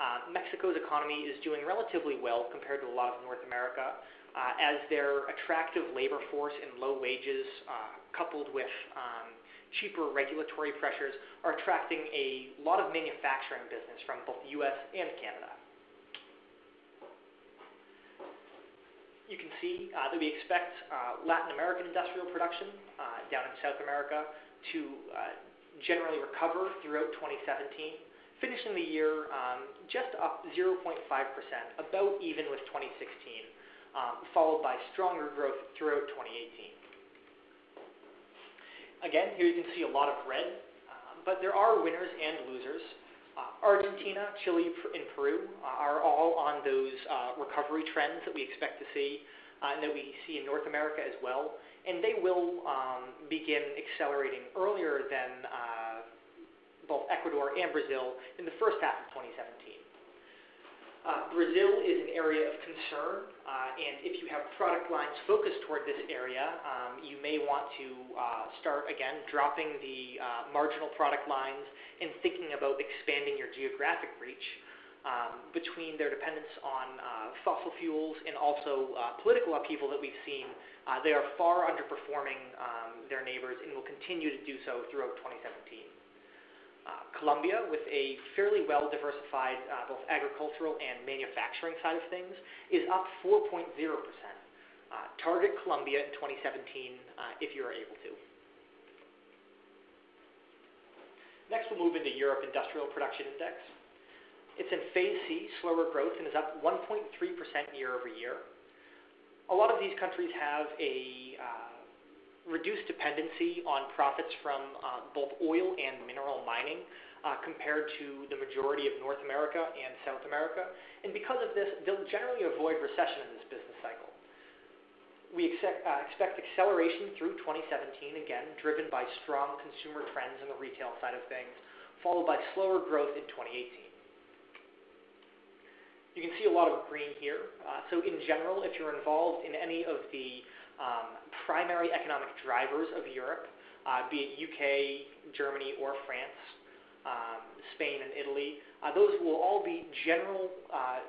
Uh, Mexico's economy is doing relatively well compared to a lot of North America, as their attractive labor force and low wages, coupled with um, cheaper regulatory pressures are attracting a lot of manufacturing business from both the U.S. and Canada. You can see uh, that we expect uh, Latin American industrial production uh, down in South America to uh, generally recover throughout 2017, finishing the year um, just up 0.5%, about even with 2016, um, followed by stronger growth throughout 2018. Again, here you can see a lot of red, uh, but there are winners and losers. Uh, Argentina, Chile, and Peru uh, are all on those uh, recovery trends that we expect to see and that we see in North America as well. And they will um, begin accelerating earlier than both Ecuador and Brazil in the first half of 2017. Uh, Brazil is an area of concern, uh, and if you have product lines focused toward this area, um, you may want to uh, start again dropping the marginal product lines and thinking about expanding your geographic reach um, between their dependence on fossil fuels and also political upheaval that we've seen. they are far underperforming um, their neighbors and will continue to do so throughout 2017. Uh, Colombia, with a fairly well diversified uh, both agricultural and manufacturing side of things, is up 4.0%. Uh, target Colombia in 2017 uh, if you are able to. Next, we'll move into Europe Industrial Production Index. It's in phase C, slower growth, and is up 1.3% year over year. A lot of these countries have a reduced dependency on profits from uh, both oil and mineral mining uh, compared to the majority of North America and South America. And because of this, they'll generally avoid recession in this business cycle. We expect, uh, expect acceleration through 2017, again, driven by strong consumer trends in the retail side of things, followed by slower growth in 2018. You can see a lot of green here. So in general, if you're involved in any of the um, primary economic drivers of Europe, uh, be it UK, Germany, or France, um, Spain, and Italy. Uh, those will all be general, uh,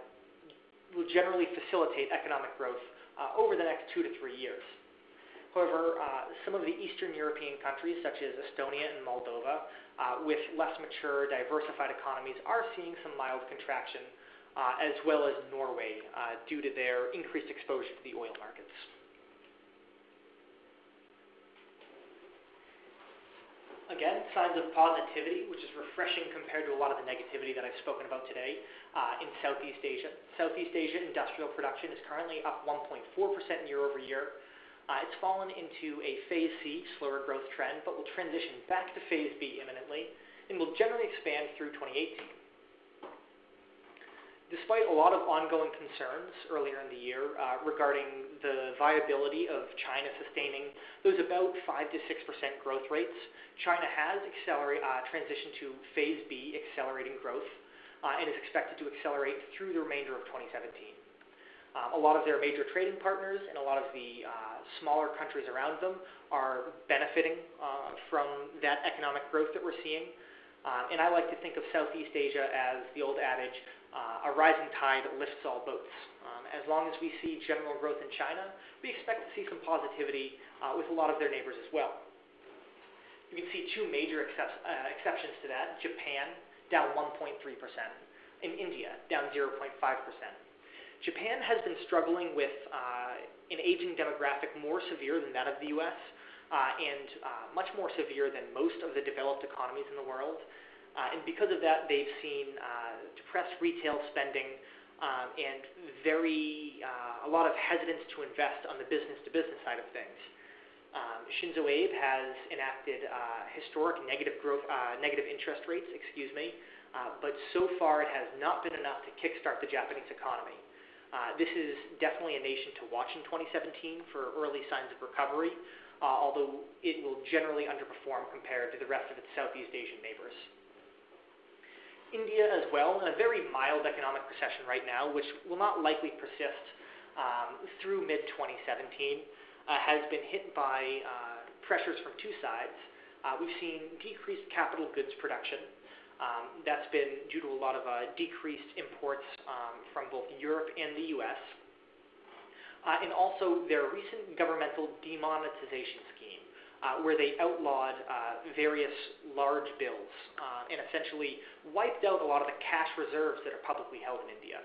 will generally facilitate economic growth uh, over the next two to three years. However, uh, some of the Eastern European countries, such as Estonia and Moldova, uh, with less mature, diversified economies, are seeing some mild contraction, as well as Norway, due to their increased exposure to the oil markets. Again, signs of positivity, which is refreshing compared to a lot of the negativity that I've spoken about today uh, in Southeast Asia. Southeast Asia industrial production is currently up 1.4% year over year. Uh, it's fallen into a phase C, slower growth trend, but will transition back to phase B imminently and will generally expand through 2018. Despite a lot of ongoing concerns earlier in the year uh, regarding the viability of China sustaining those about 5 to 6% growth rates, China has accelerate, uh, transitioned to phase B, accelerating growth, uh, and is expected to accelerate through the remainder of 2017. Um, a lot of their major trading partners and a lot of the uh, smaller countries around them are benefiting uh, from that economic growth that we're seeing. Uh, and I like to think of Southeast Asia as the old adage, uh, a rising tide lifts all boats. Um, as long as we see general growth in China, we expect to see some positivity uh, with a lot of their neighbors as well. You can see two major excep- uh, exceptions to that Japan, down 1.3%, and India, down 0.5%. Japan has been struggling with uh, an aging demographic more severe than that of the US. Uh, and uh, much more severe than most of the developed economies in the world. Uh, and because of that, they've seen depressed retail spending um, and very a lot of hesitance to invest on the business-to-business side of things. Um, Shinzo Abe has enacted uh, historic negative growth, uh, negative interest rates, excuse me, uh, but so far it has not been enough to kickstart the Japanese economy. Uh, this is definitely a nation to watch in 2017 for early signs of recovery, uh, although it will generally underperform compared to the rest of its Southeast Asian neighbors. India as well in a very mild economic recession right now, which will not likely persist um, through mid 2017, uh, has been hit by pressures from two sides. We've seen decreased capital goods production. Um, that's been due to a lot of uh, decreased imports um, from both Europe and the U.S. Uh, and also their recent governmental demonetization scheme, uh, where they outlawed various large bills and essentially wiped out a lot of the cash reserves that are publicly held in India.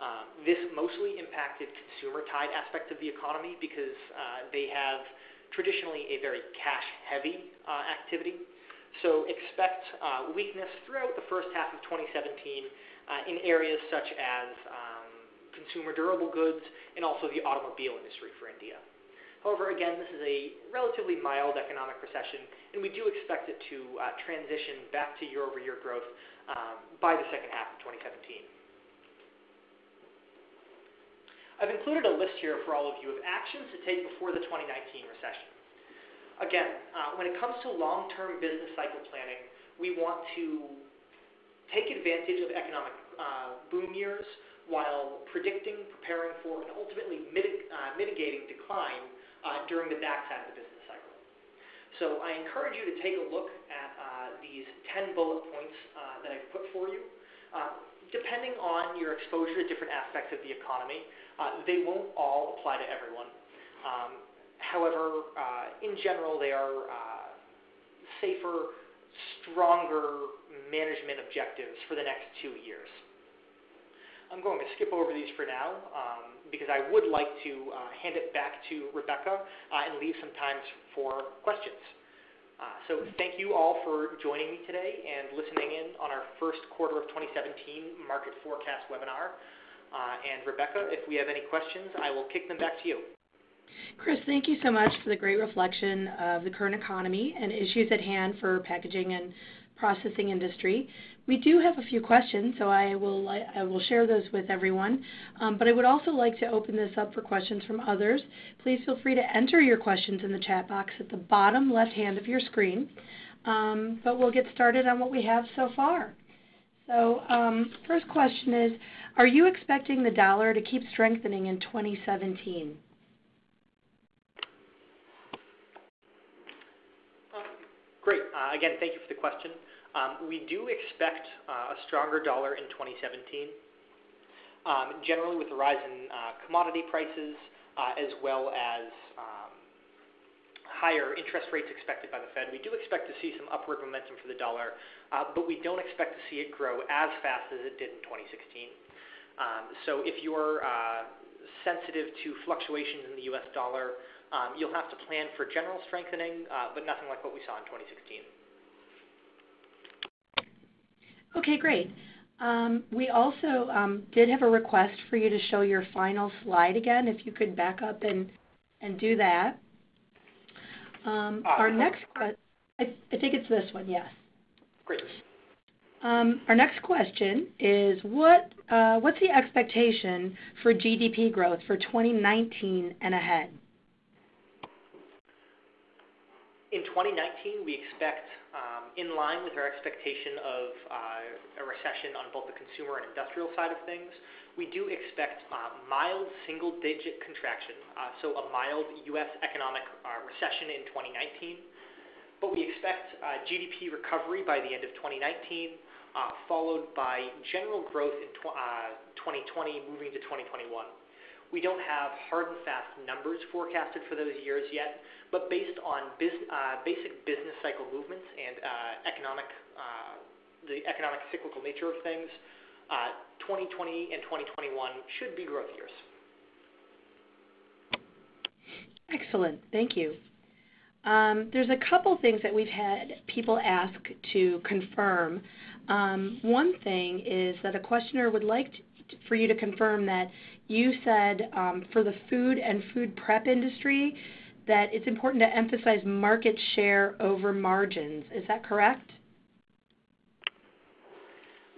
Um, this mostly impacted consumer-tied aspects of the economy because they have traditionally a very cash-heavy activity. So expect uh, weakness throughout the first half of 2017 uh, in areas such as um, consumer durable goods and also the automobile industry for India. However, again, this is a relatively mild economic recession, and we do expect it to uh, transition back to year-over-year growth um, by the second half of 2017. I've included a list here for all of you of actions to take before the 2019 recession. Again, uh, when it comes to long-term business cycle planning, we want to take advantage of economic uh, boom years while predicting, preparing for, and ultimately mitig uh, mitigating decline uh, during the backside of the business cycle. So I encourage you to take a look at uh, these 10 bullet points uh, that I've put for you. depending on your exposure to different aspects of the economy, they won't all apply to everyone. Um, However, uh, in general, they are uh, safer, stronger management objectives for the next two years. I'm going to skip over these for now um, because I would like to uh, hand it back to Rebecca uh, and leave some time for questions. Uh, so thank you all for joining me today and listening in on our first quarter of 2017 market forecast webinar. Uh, and Rebecca, if we have any questions, I will kick them back to you. Chris, thank you so much for the great reflection of the current economy and issues at hand for packaging and processing industry. We do have a few questions, so I will I will share those with everyone. Um, but I would also like to open this up for questions from others. Please feel free to enter your questions in the chat box at the bottom left hand of your screen. Um, but we'll get started on what we have so far. So um, first question is, are you expecting the dollar to keep strengthening in 2017? Great. Uh, again, thank you for the question. Um, we do expect uh, a stronger dollar in 2017. Um, generally, with the rise in uh, commodity prices, as well as um, higher interest rates expected by the Fed, we do expect to see some upward momentum for the dollar, but we don't expect to see it grow as fast as it did in 2016. So if you're sensitive to fluctuations in the U.S. dollar, um, you'll have to plan for general strengthening, uh, but nothing like what we saw in 2016. Okay, great. Um, we also um, did have a request for you to show your final slide again, if you could back up and, and do that. Um, uh, our next question, I, I, think it's this one, yes. Great. Um, our next question is what uh, what's the expectation for GDP growth for 2019 and ahead? In 2019, we expect, um, in line with our expectation of uh, a recession on both the consumer and industrial side of things, we do expect uh, mild single-digit contraction, uh, so a mild U.S. economic recession in 2019. But we expect GDP recovery by the end of 2019, followed by general growth in 2020 moving to 2021. We don't have hard and fast numbers forecasted for those years yet, but based on uh, basic business cycle movements and uh, economic, uh, the economic cyclical nature of things, 2020 and 2021 should be growth years. Excellent. Thank you. Um, there's a couple things that we've had people ask to confirm. Um, one thing is that a questioner would like to, for you to confirm that you said um, for the food and food prep industry that it's important to emphasize market share over margins. Is that correct?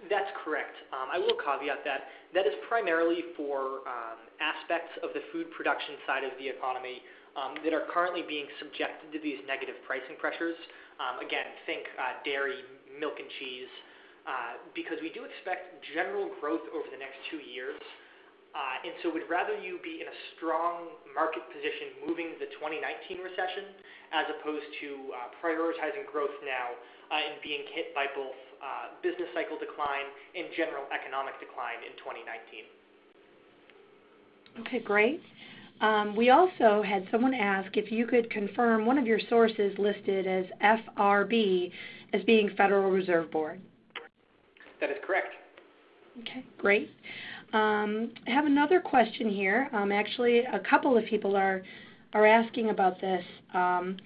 That's correct. Um, I will caveat that. That is primarily for um, aspects of the food production side of the economy um, that are currently being subjected to these negative pricing pressures. Um, again, think uh, dairy, milk and cheese, because we do expect general growth over the next two years. Uh, and so we'd rather you be in a strong market position moving the 2019 recession as opposed to uh, prioritizing growth now uh, and being hit by both business cycle decline and general economic decline in 2019. Okay, great. Um, we also had someone ask if you could confirm one of your sources listed as FRB as being Federal Reserve Board. That is correct. Okay, great. Um, I have another question here. Um, actually, a couple of people are are asking about this. Um,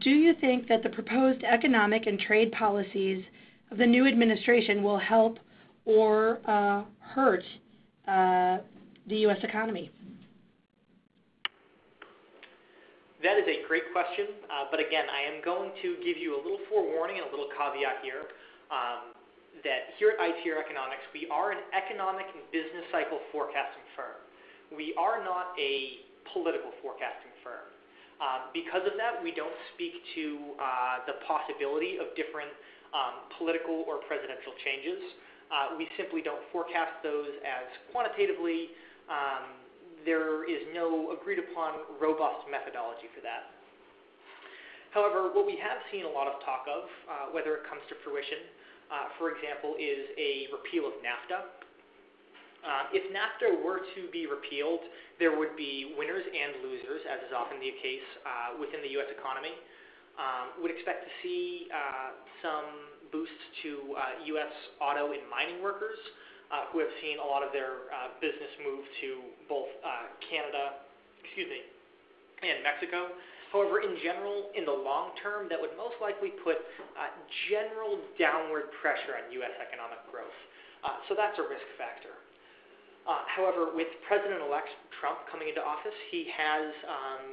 do you think that the proposed economic and trade policies of the new administration will help or uh, hurt uh, the U.S. economy? That is a great question. Uh, but again, I am going to give you a little forewarning and a little caveat here that here at ITR Economics, we are an economic and business cycle forecasting firm. We are not a political forecasting firm. Um, because of that, we don't speak to uh, the possibility of different um, political or presidential changes. Uh, we simply don't forecast those as quantitatively. Um, there is no agreed-upon robust methodology for that. However, what we have seen a lot of talk of, uh, whether it comes to fruition, Uh, for example, is a repeal of NAFTA. Uh, if NAFTA were to be repealed, there would be winners and losers, as is often the case uh, within the U.S. economy. Um, We'd expect to see some boosts to U.S. auto and mining workers who have seen a lot of their business move to both Canada excuse me, and Mexico. However, in general, in the long term, that would most likely put uh, general downward pressure on U.S. economic growth. Uh, so that's a risk factor. Uh, however, with President-elect Trump coming into office, he has um,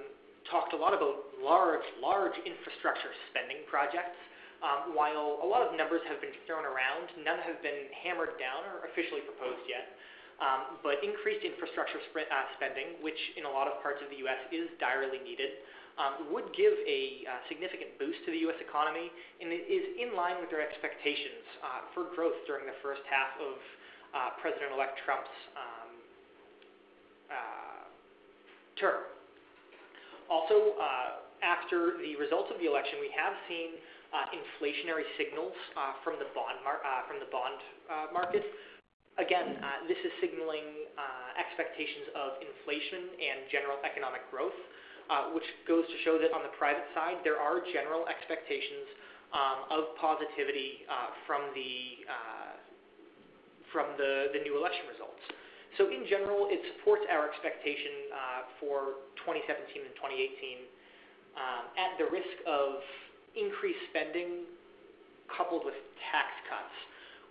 talked a lot about large, large infrastructure spending projects. Um, while a lot of numbers have been thrown around, none have been hammered down or officially proposed yet. Um, but increased infrastructure spending, which in a lot of parts of the U.S. is direly needed, Um, would give a uh, significant boost to the U.S. economy and is in line with their expectations uh, for growth during the first half of uh, President-elect Trump's um, term. Also, after the results of the election, we have seen inflationary signals from the bond, mar- from the bond market. Again, this is signaling expectations of inflation and general economic growth, Uh, which goes to show that on the private side, there are general expectations um, of positivity uh, from the uh, from the, the new election results. So in general, it supports our expectation uh, for 2017 and 2018 um, at the risk of increased spending coupled with tax cuts,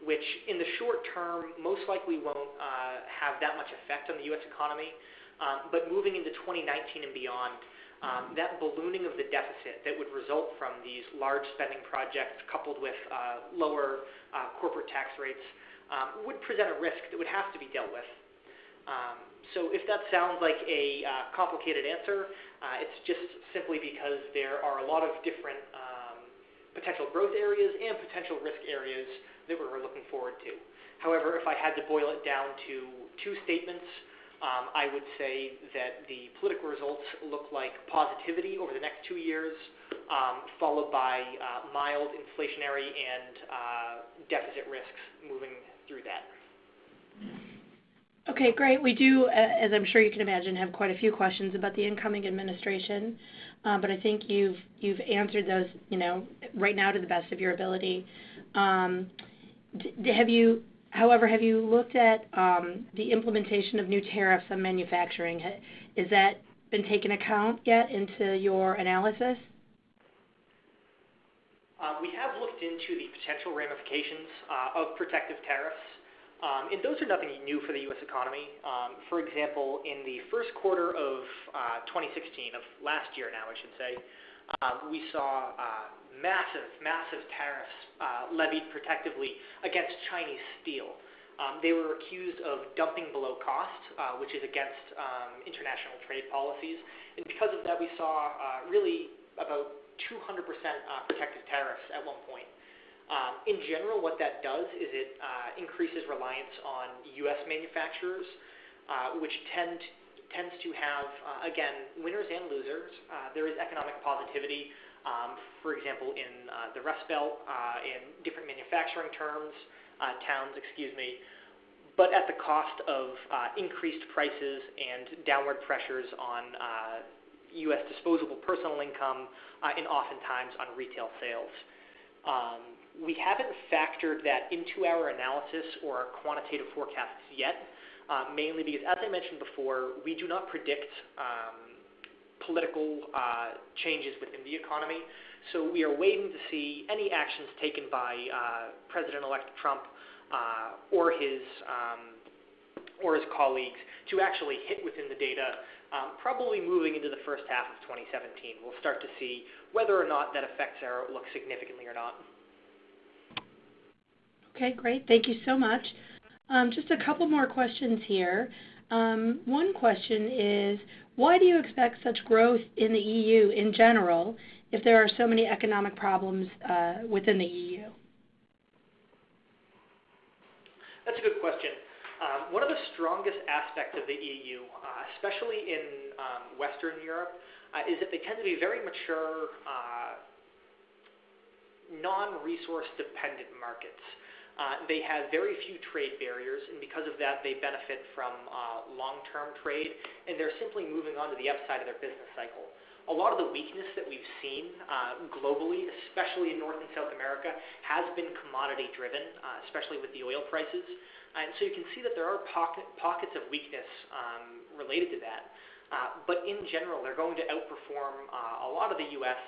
which in the short term most likely won't have that much effect on the U.S. economy. Um, but moving into 2019 and beyond, um, that ballooning of the deficit that would result from these large spending projects coupled with uh, lower uh, corporate tax rates um, would present a risk that would have to be dealt with. So if that sounds like a uh, complicated answer, it's just simply because there are a lot of different potential growth areas and potential risk areas that we're looking forward to. However, if I had to boil it down to two statements, Um, I would say that the political results look like positivity over the next two years, um, followed by uh, mild inflationary and uh, deficit risks moving through that. Okay, great. We do, uh, as I'm sure you can imagine, have quite a few questions about the incoming administration. But I think you've you've answered those you know, right now to the best of your ability. Um, However, have you looked at um, the implementation of new tariffs on manufacturing? Has that been taken account yet into your analysis? Uh, we have looked into the potential ramifications uh, of protective tariffs. Um, and those are nothing new for the U.S. economy. Um, for example, in the first quarter of uh, 2016, of last year now, I should say, we saw massive, massive tariffs levied protectively against Chinese steel. They were accused of dumping below cost, which is against international trade policies. And because of that, we saw really about 200% protective tariffs at one point. in general, what that does is it uh, increases reliance on U.S. manufacturers, uh, which tend tends to have, uh, again, winners and losers. Uh, there is economic positivity, um, for example, in uh, the Rust Belt, uh, in different manufacturing terms, uh, towns, excuse me, but at the cost of uh, increased prices and downward pressures on U.S. disposable personal income and oftentimes on retail sales. Um, we haven't factored that into our analysis or our quantitative forecasts yet, uh, mainly because, as I mentioned before, we do not predict um, political uh, changes within the economy. So we are waiting to see any actions taken by uh, President-elect Trump or his um, or his colleagues to actually hit within the data. Um, probably moving into the first half of 2017, we'll start to see whether or not that affects our outlook significantly or not. Okay, great. Thank you so much. Um, just a couple more questions here. Um, one question is, why do you expect such growth in the EU in general if there are so many economic problems uh, within the EU? That's a good question. Um, one of the strongest aspects of the EU, uh, especially in um, Western Europe, uh, is that they tend to be very mature, non-resource dependent markets. Uh, they have very few trade barriers, and because of that, they benefit from uh, long-term trade, and they're simply moving on to the upside of their business cycle. A lot of the weakness that we've seen uh, globally, especially in North and South America, has been commodity driven, uh, especially with the oil prices. And so you can see that there are pocket, pockets of weakness um, related to that. Uh, but in general, they're going to outperform uh, a lot of the U.S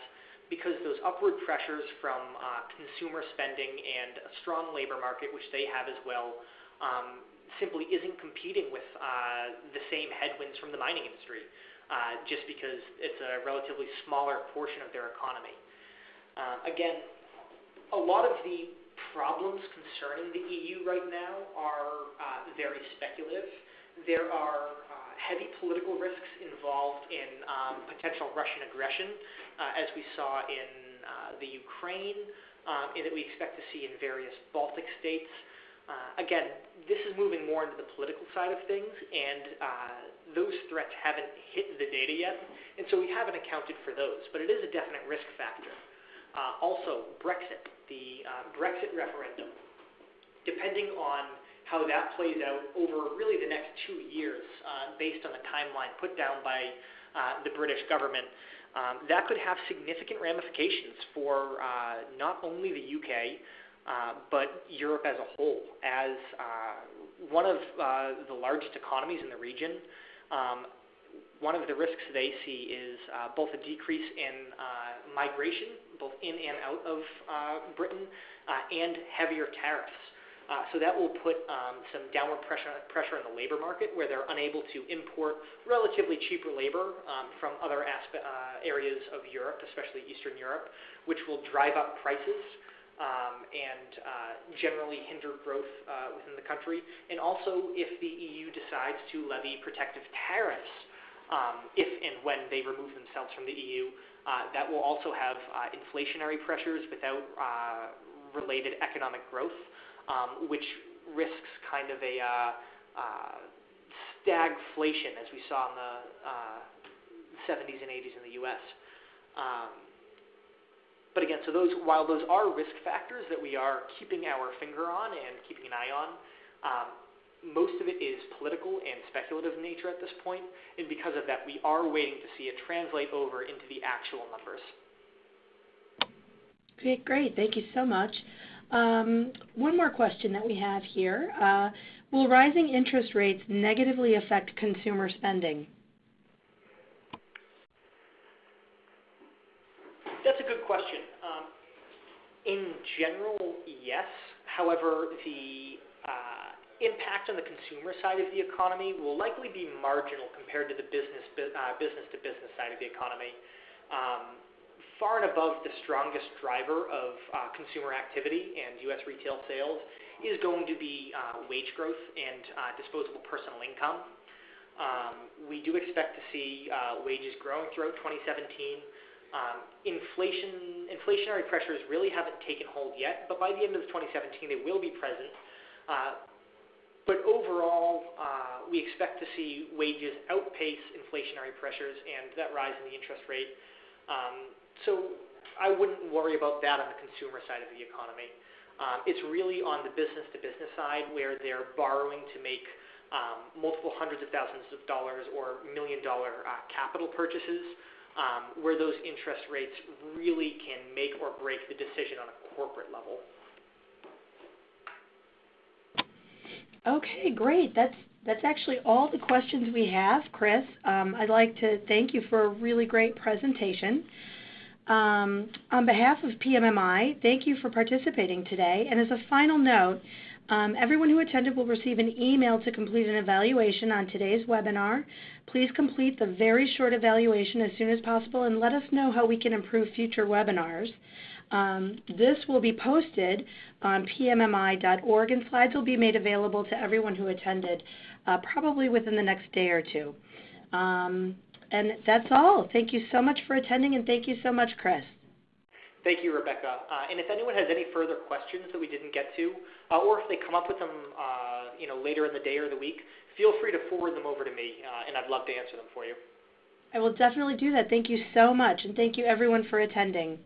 because those upward pressures from uh, consumer spending and a strong labor market, which they have as well, um, simply isn't competing with uh, the same headwinds from the mining industry, uh, just because it's a relatively smaller portion of their economy. Uh, again, a lot of the problems concerning the EU right now are uh, very speculative. There are heavy political risks involved in um, potential Russian aggression uh, as we saw in uh, the Ukraine, um, and that we expect to see in various Baltic states. Uh, again, this is moving more into the political side of things, and those threats haven't hit the data yet, and so we haven't accounted for those. But it is a definite risk factor. also, Brexit, the Brexit referendum, depending on how that plays out over really the next two years, uh, based on the timeline put down by uh, the British government, um, that could have significant ramifications for uh, not only the UK, uh, but Europe as a whole. As uh, one of uh, the largest economies in the region, um, one of the risks they see is uh, both a decrease in uh, migration, both in and out of Britain, and heavier tariffs. Uh, so that will put um, some downward pressure, pressure on the labor market where they're unable to import relatively cheaper labor um, from other aspe- uh, areas of Europe, especially Eastern Europe, which will drive up prices um, and uh, generally hinder growth uh, within the country. And also, if the EU decides to levy protective tariffs, um, if and when they remove themselves from the EU, uh, that will also have uh, inflationary pressures without related economic growth um, which risks kind of a uh, uh, stagflation as we saw in the uh, 70s and 80s in the U.S. Um, but again, so those while those are risk factors that we are keeping our finger on and keeping an eye on, um, most of it is political and speculative in nature at this point, and because of that, we are waiting to see it translate over into the actual numbers. Okay, great. Thank you so much. Um, one more question that we have here. Uh, will rising interest rates negatively affect consumer spending? That's a good question. Um, in general, yes. However, the uh, impact on the consumer side of the economy will likely be marginal compared to the business uh, business to business side of the economy. Um, far and above the strongest driver of uh, consumer activity and U.S. retail sales is going to be uh, wage growth and uh, disposable personal income. Um, we do expect to see wages growing throughout 2017. Um, inflation, inflationary pressures really haven't taken hold yet, but by the end of 2017 they will be present. But overall, uh, we expect to see wages outpace inflationary pressures and that rise in the interest rate. Um, so I wouldn't worry about that on the consumer side of the economy. Um, it's really on the business-to-business side where they're borrowing to make um, multiple hundreds of thousands of dollars or million-dollar uh, capital purchases, um, where those interest rates really can make or break the decision on a corporate level. Okay, great. That's that's actually all the questions we have, Chris. Um, I'd like to thank you for a really great presentation. Um, on behalf of PMMI, thank you for participating today. And as a final note, um, everyone who attended will receive an email to complete an evaluation on today's webinar. Please complete the very short evaluation as soon as possible and let us know how we can improve future webinars. Um, this will be posted on pmmi.org and slides will be made available to everyone who attended uh, probably within the next day or two. Um, and that's all. Thank you so much for attending and thank you so much, Chris. Thank you, Rebecca. Uh, and if anyone has any further questions that we didn't get to, uh, or if they come up with them uh, you know, later in the day or the week, feel free to forward them over to me, uh, and I'd love to answer them for you. I will definitely do that. Thank you so much, and thank you everyone for attending.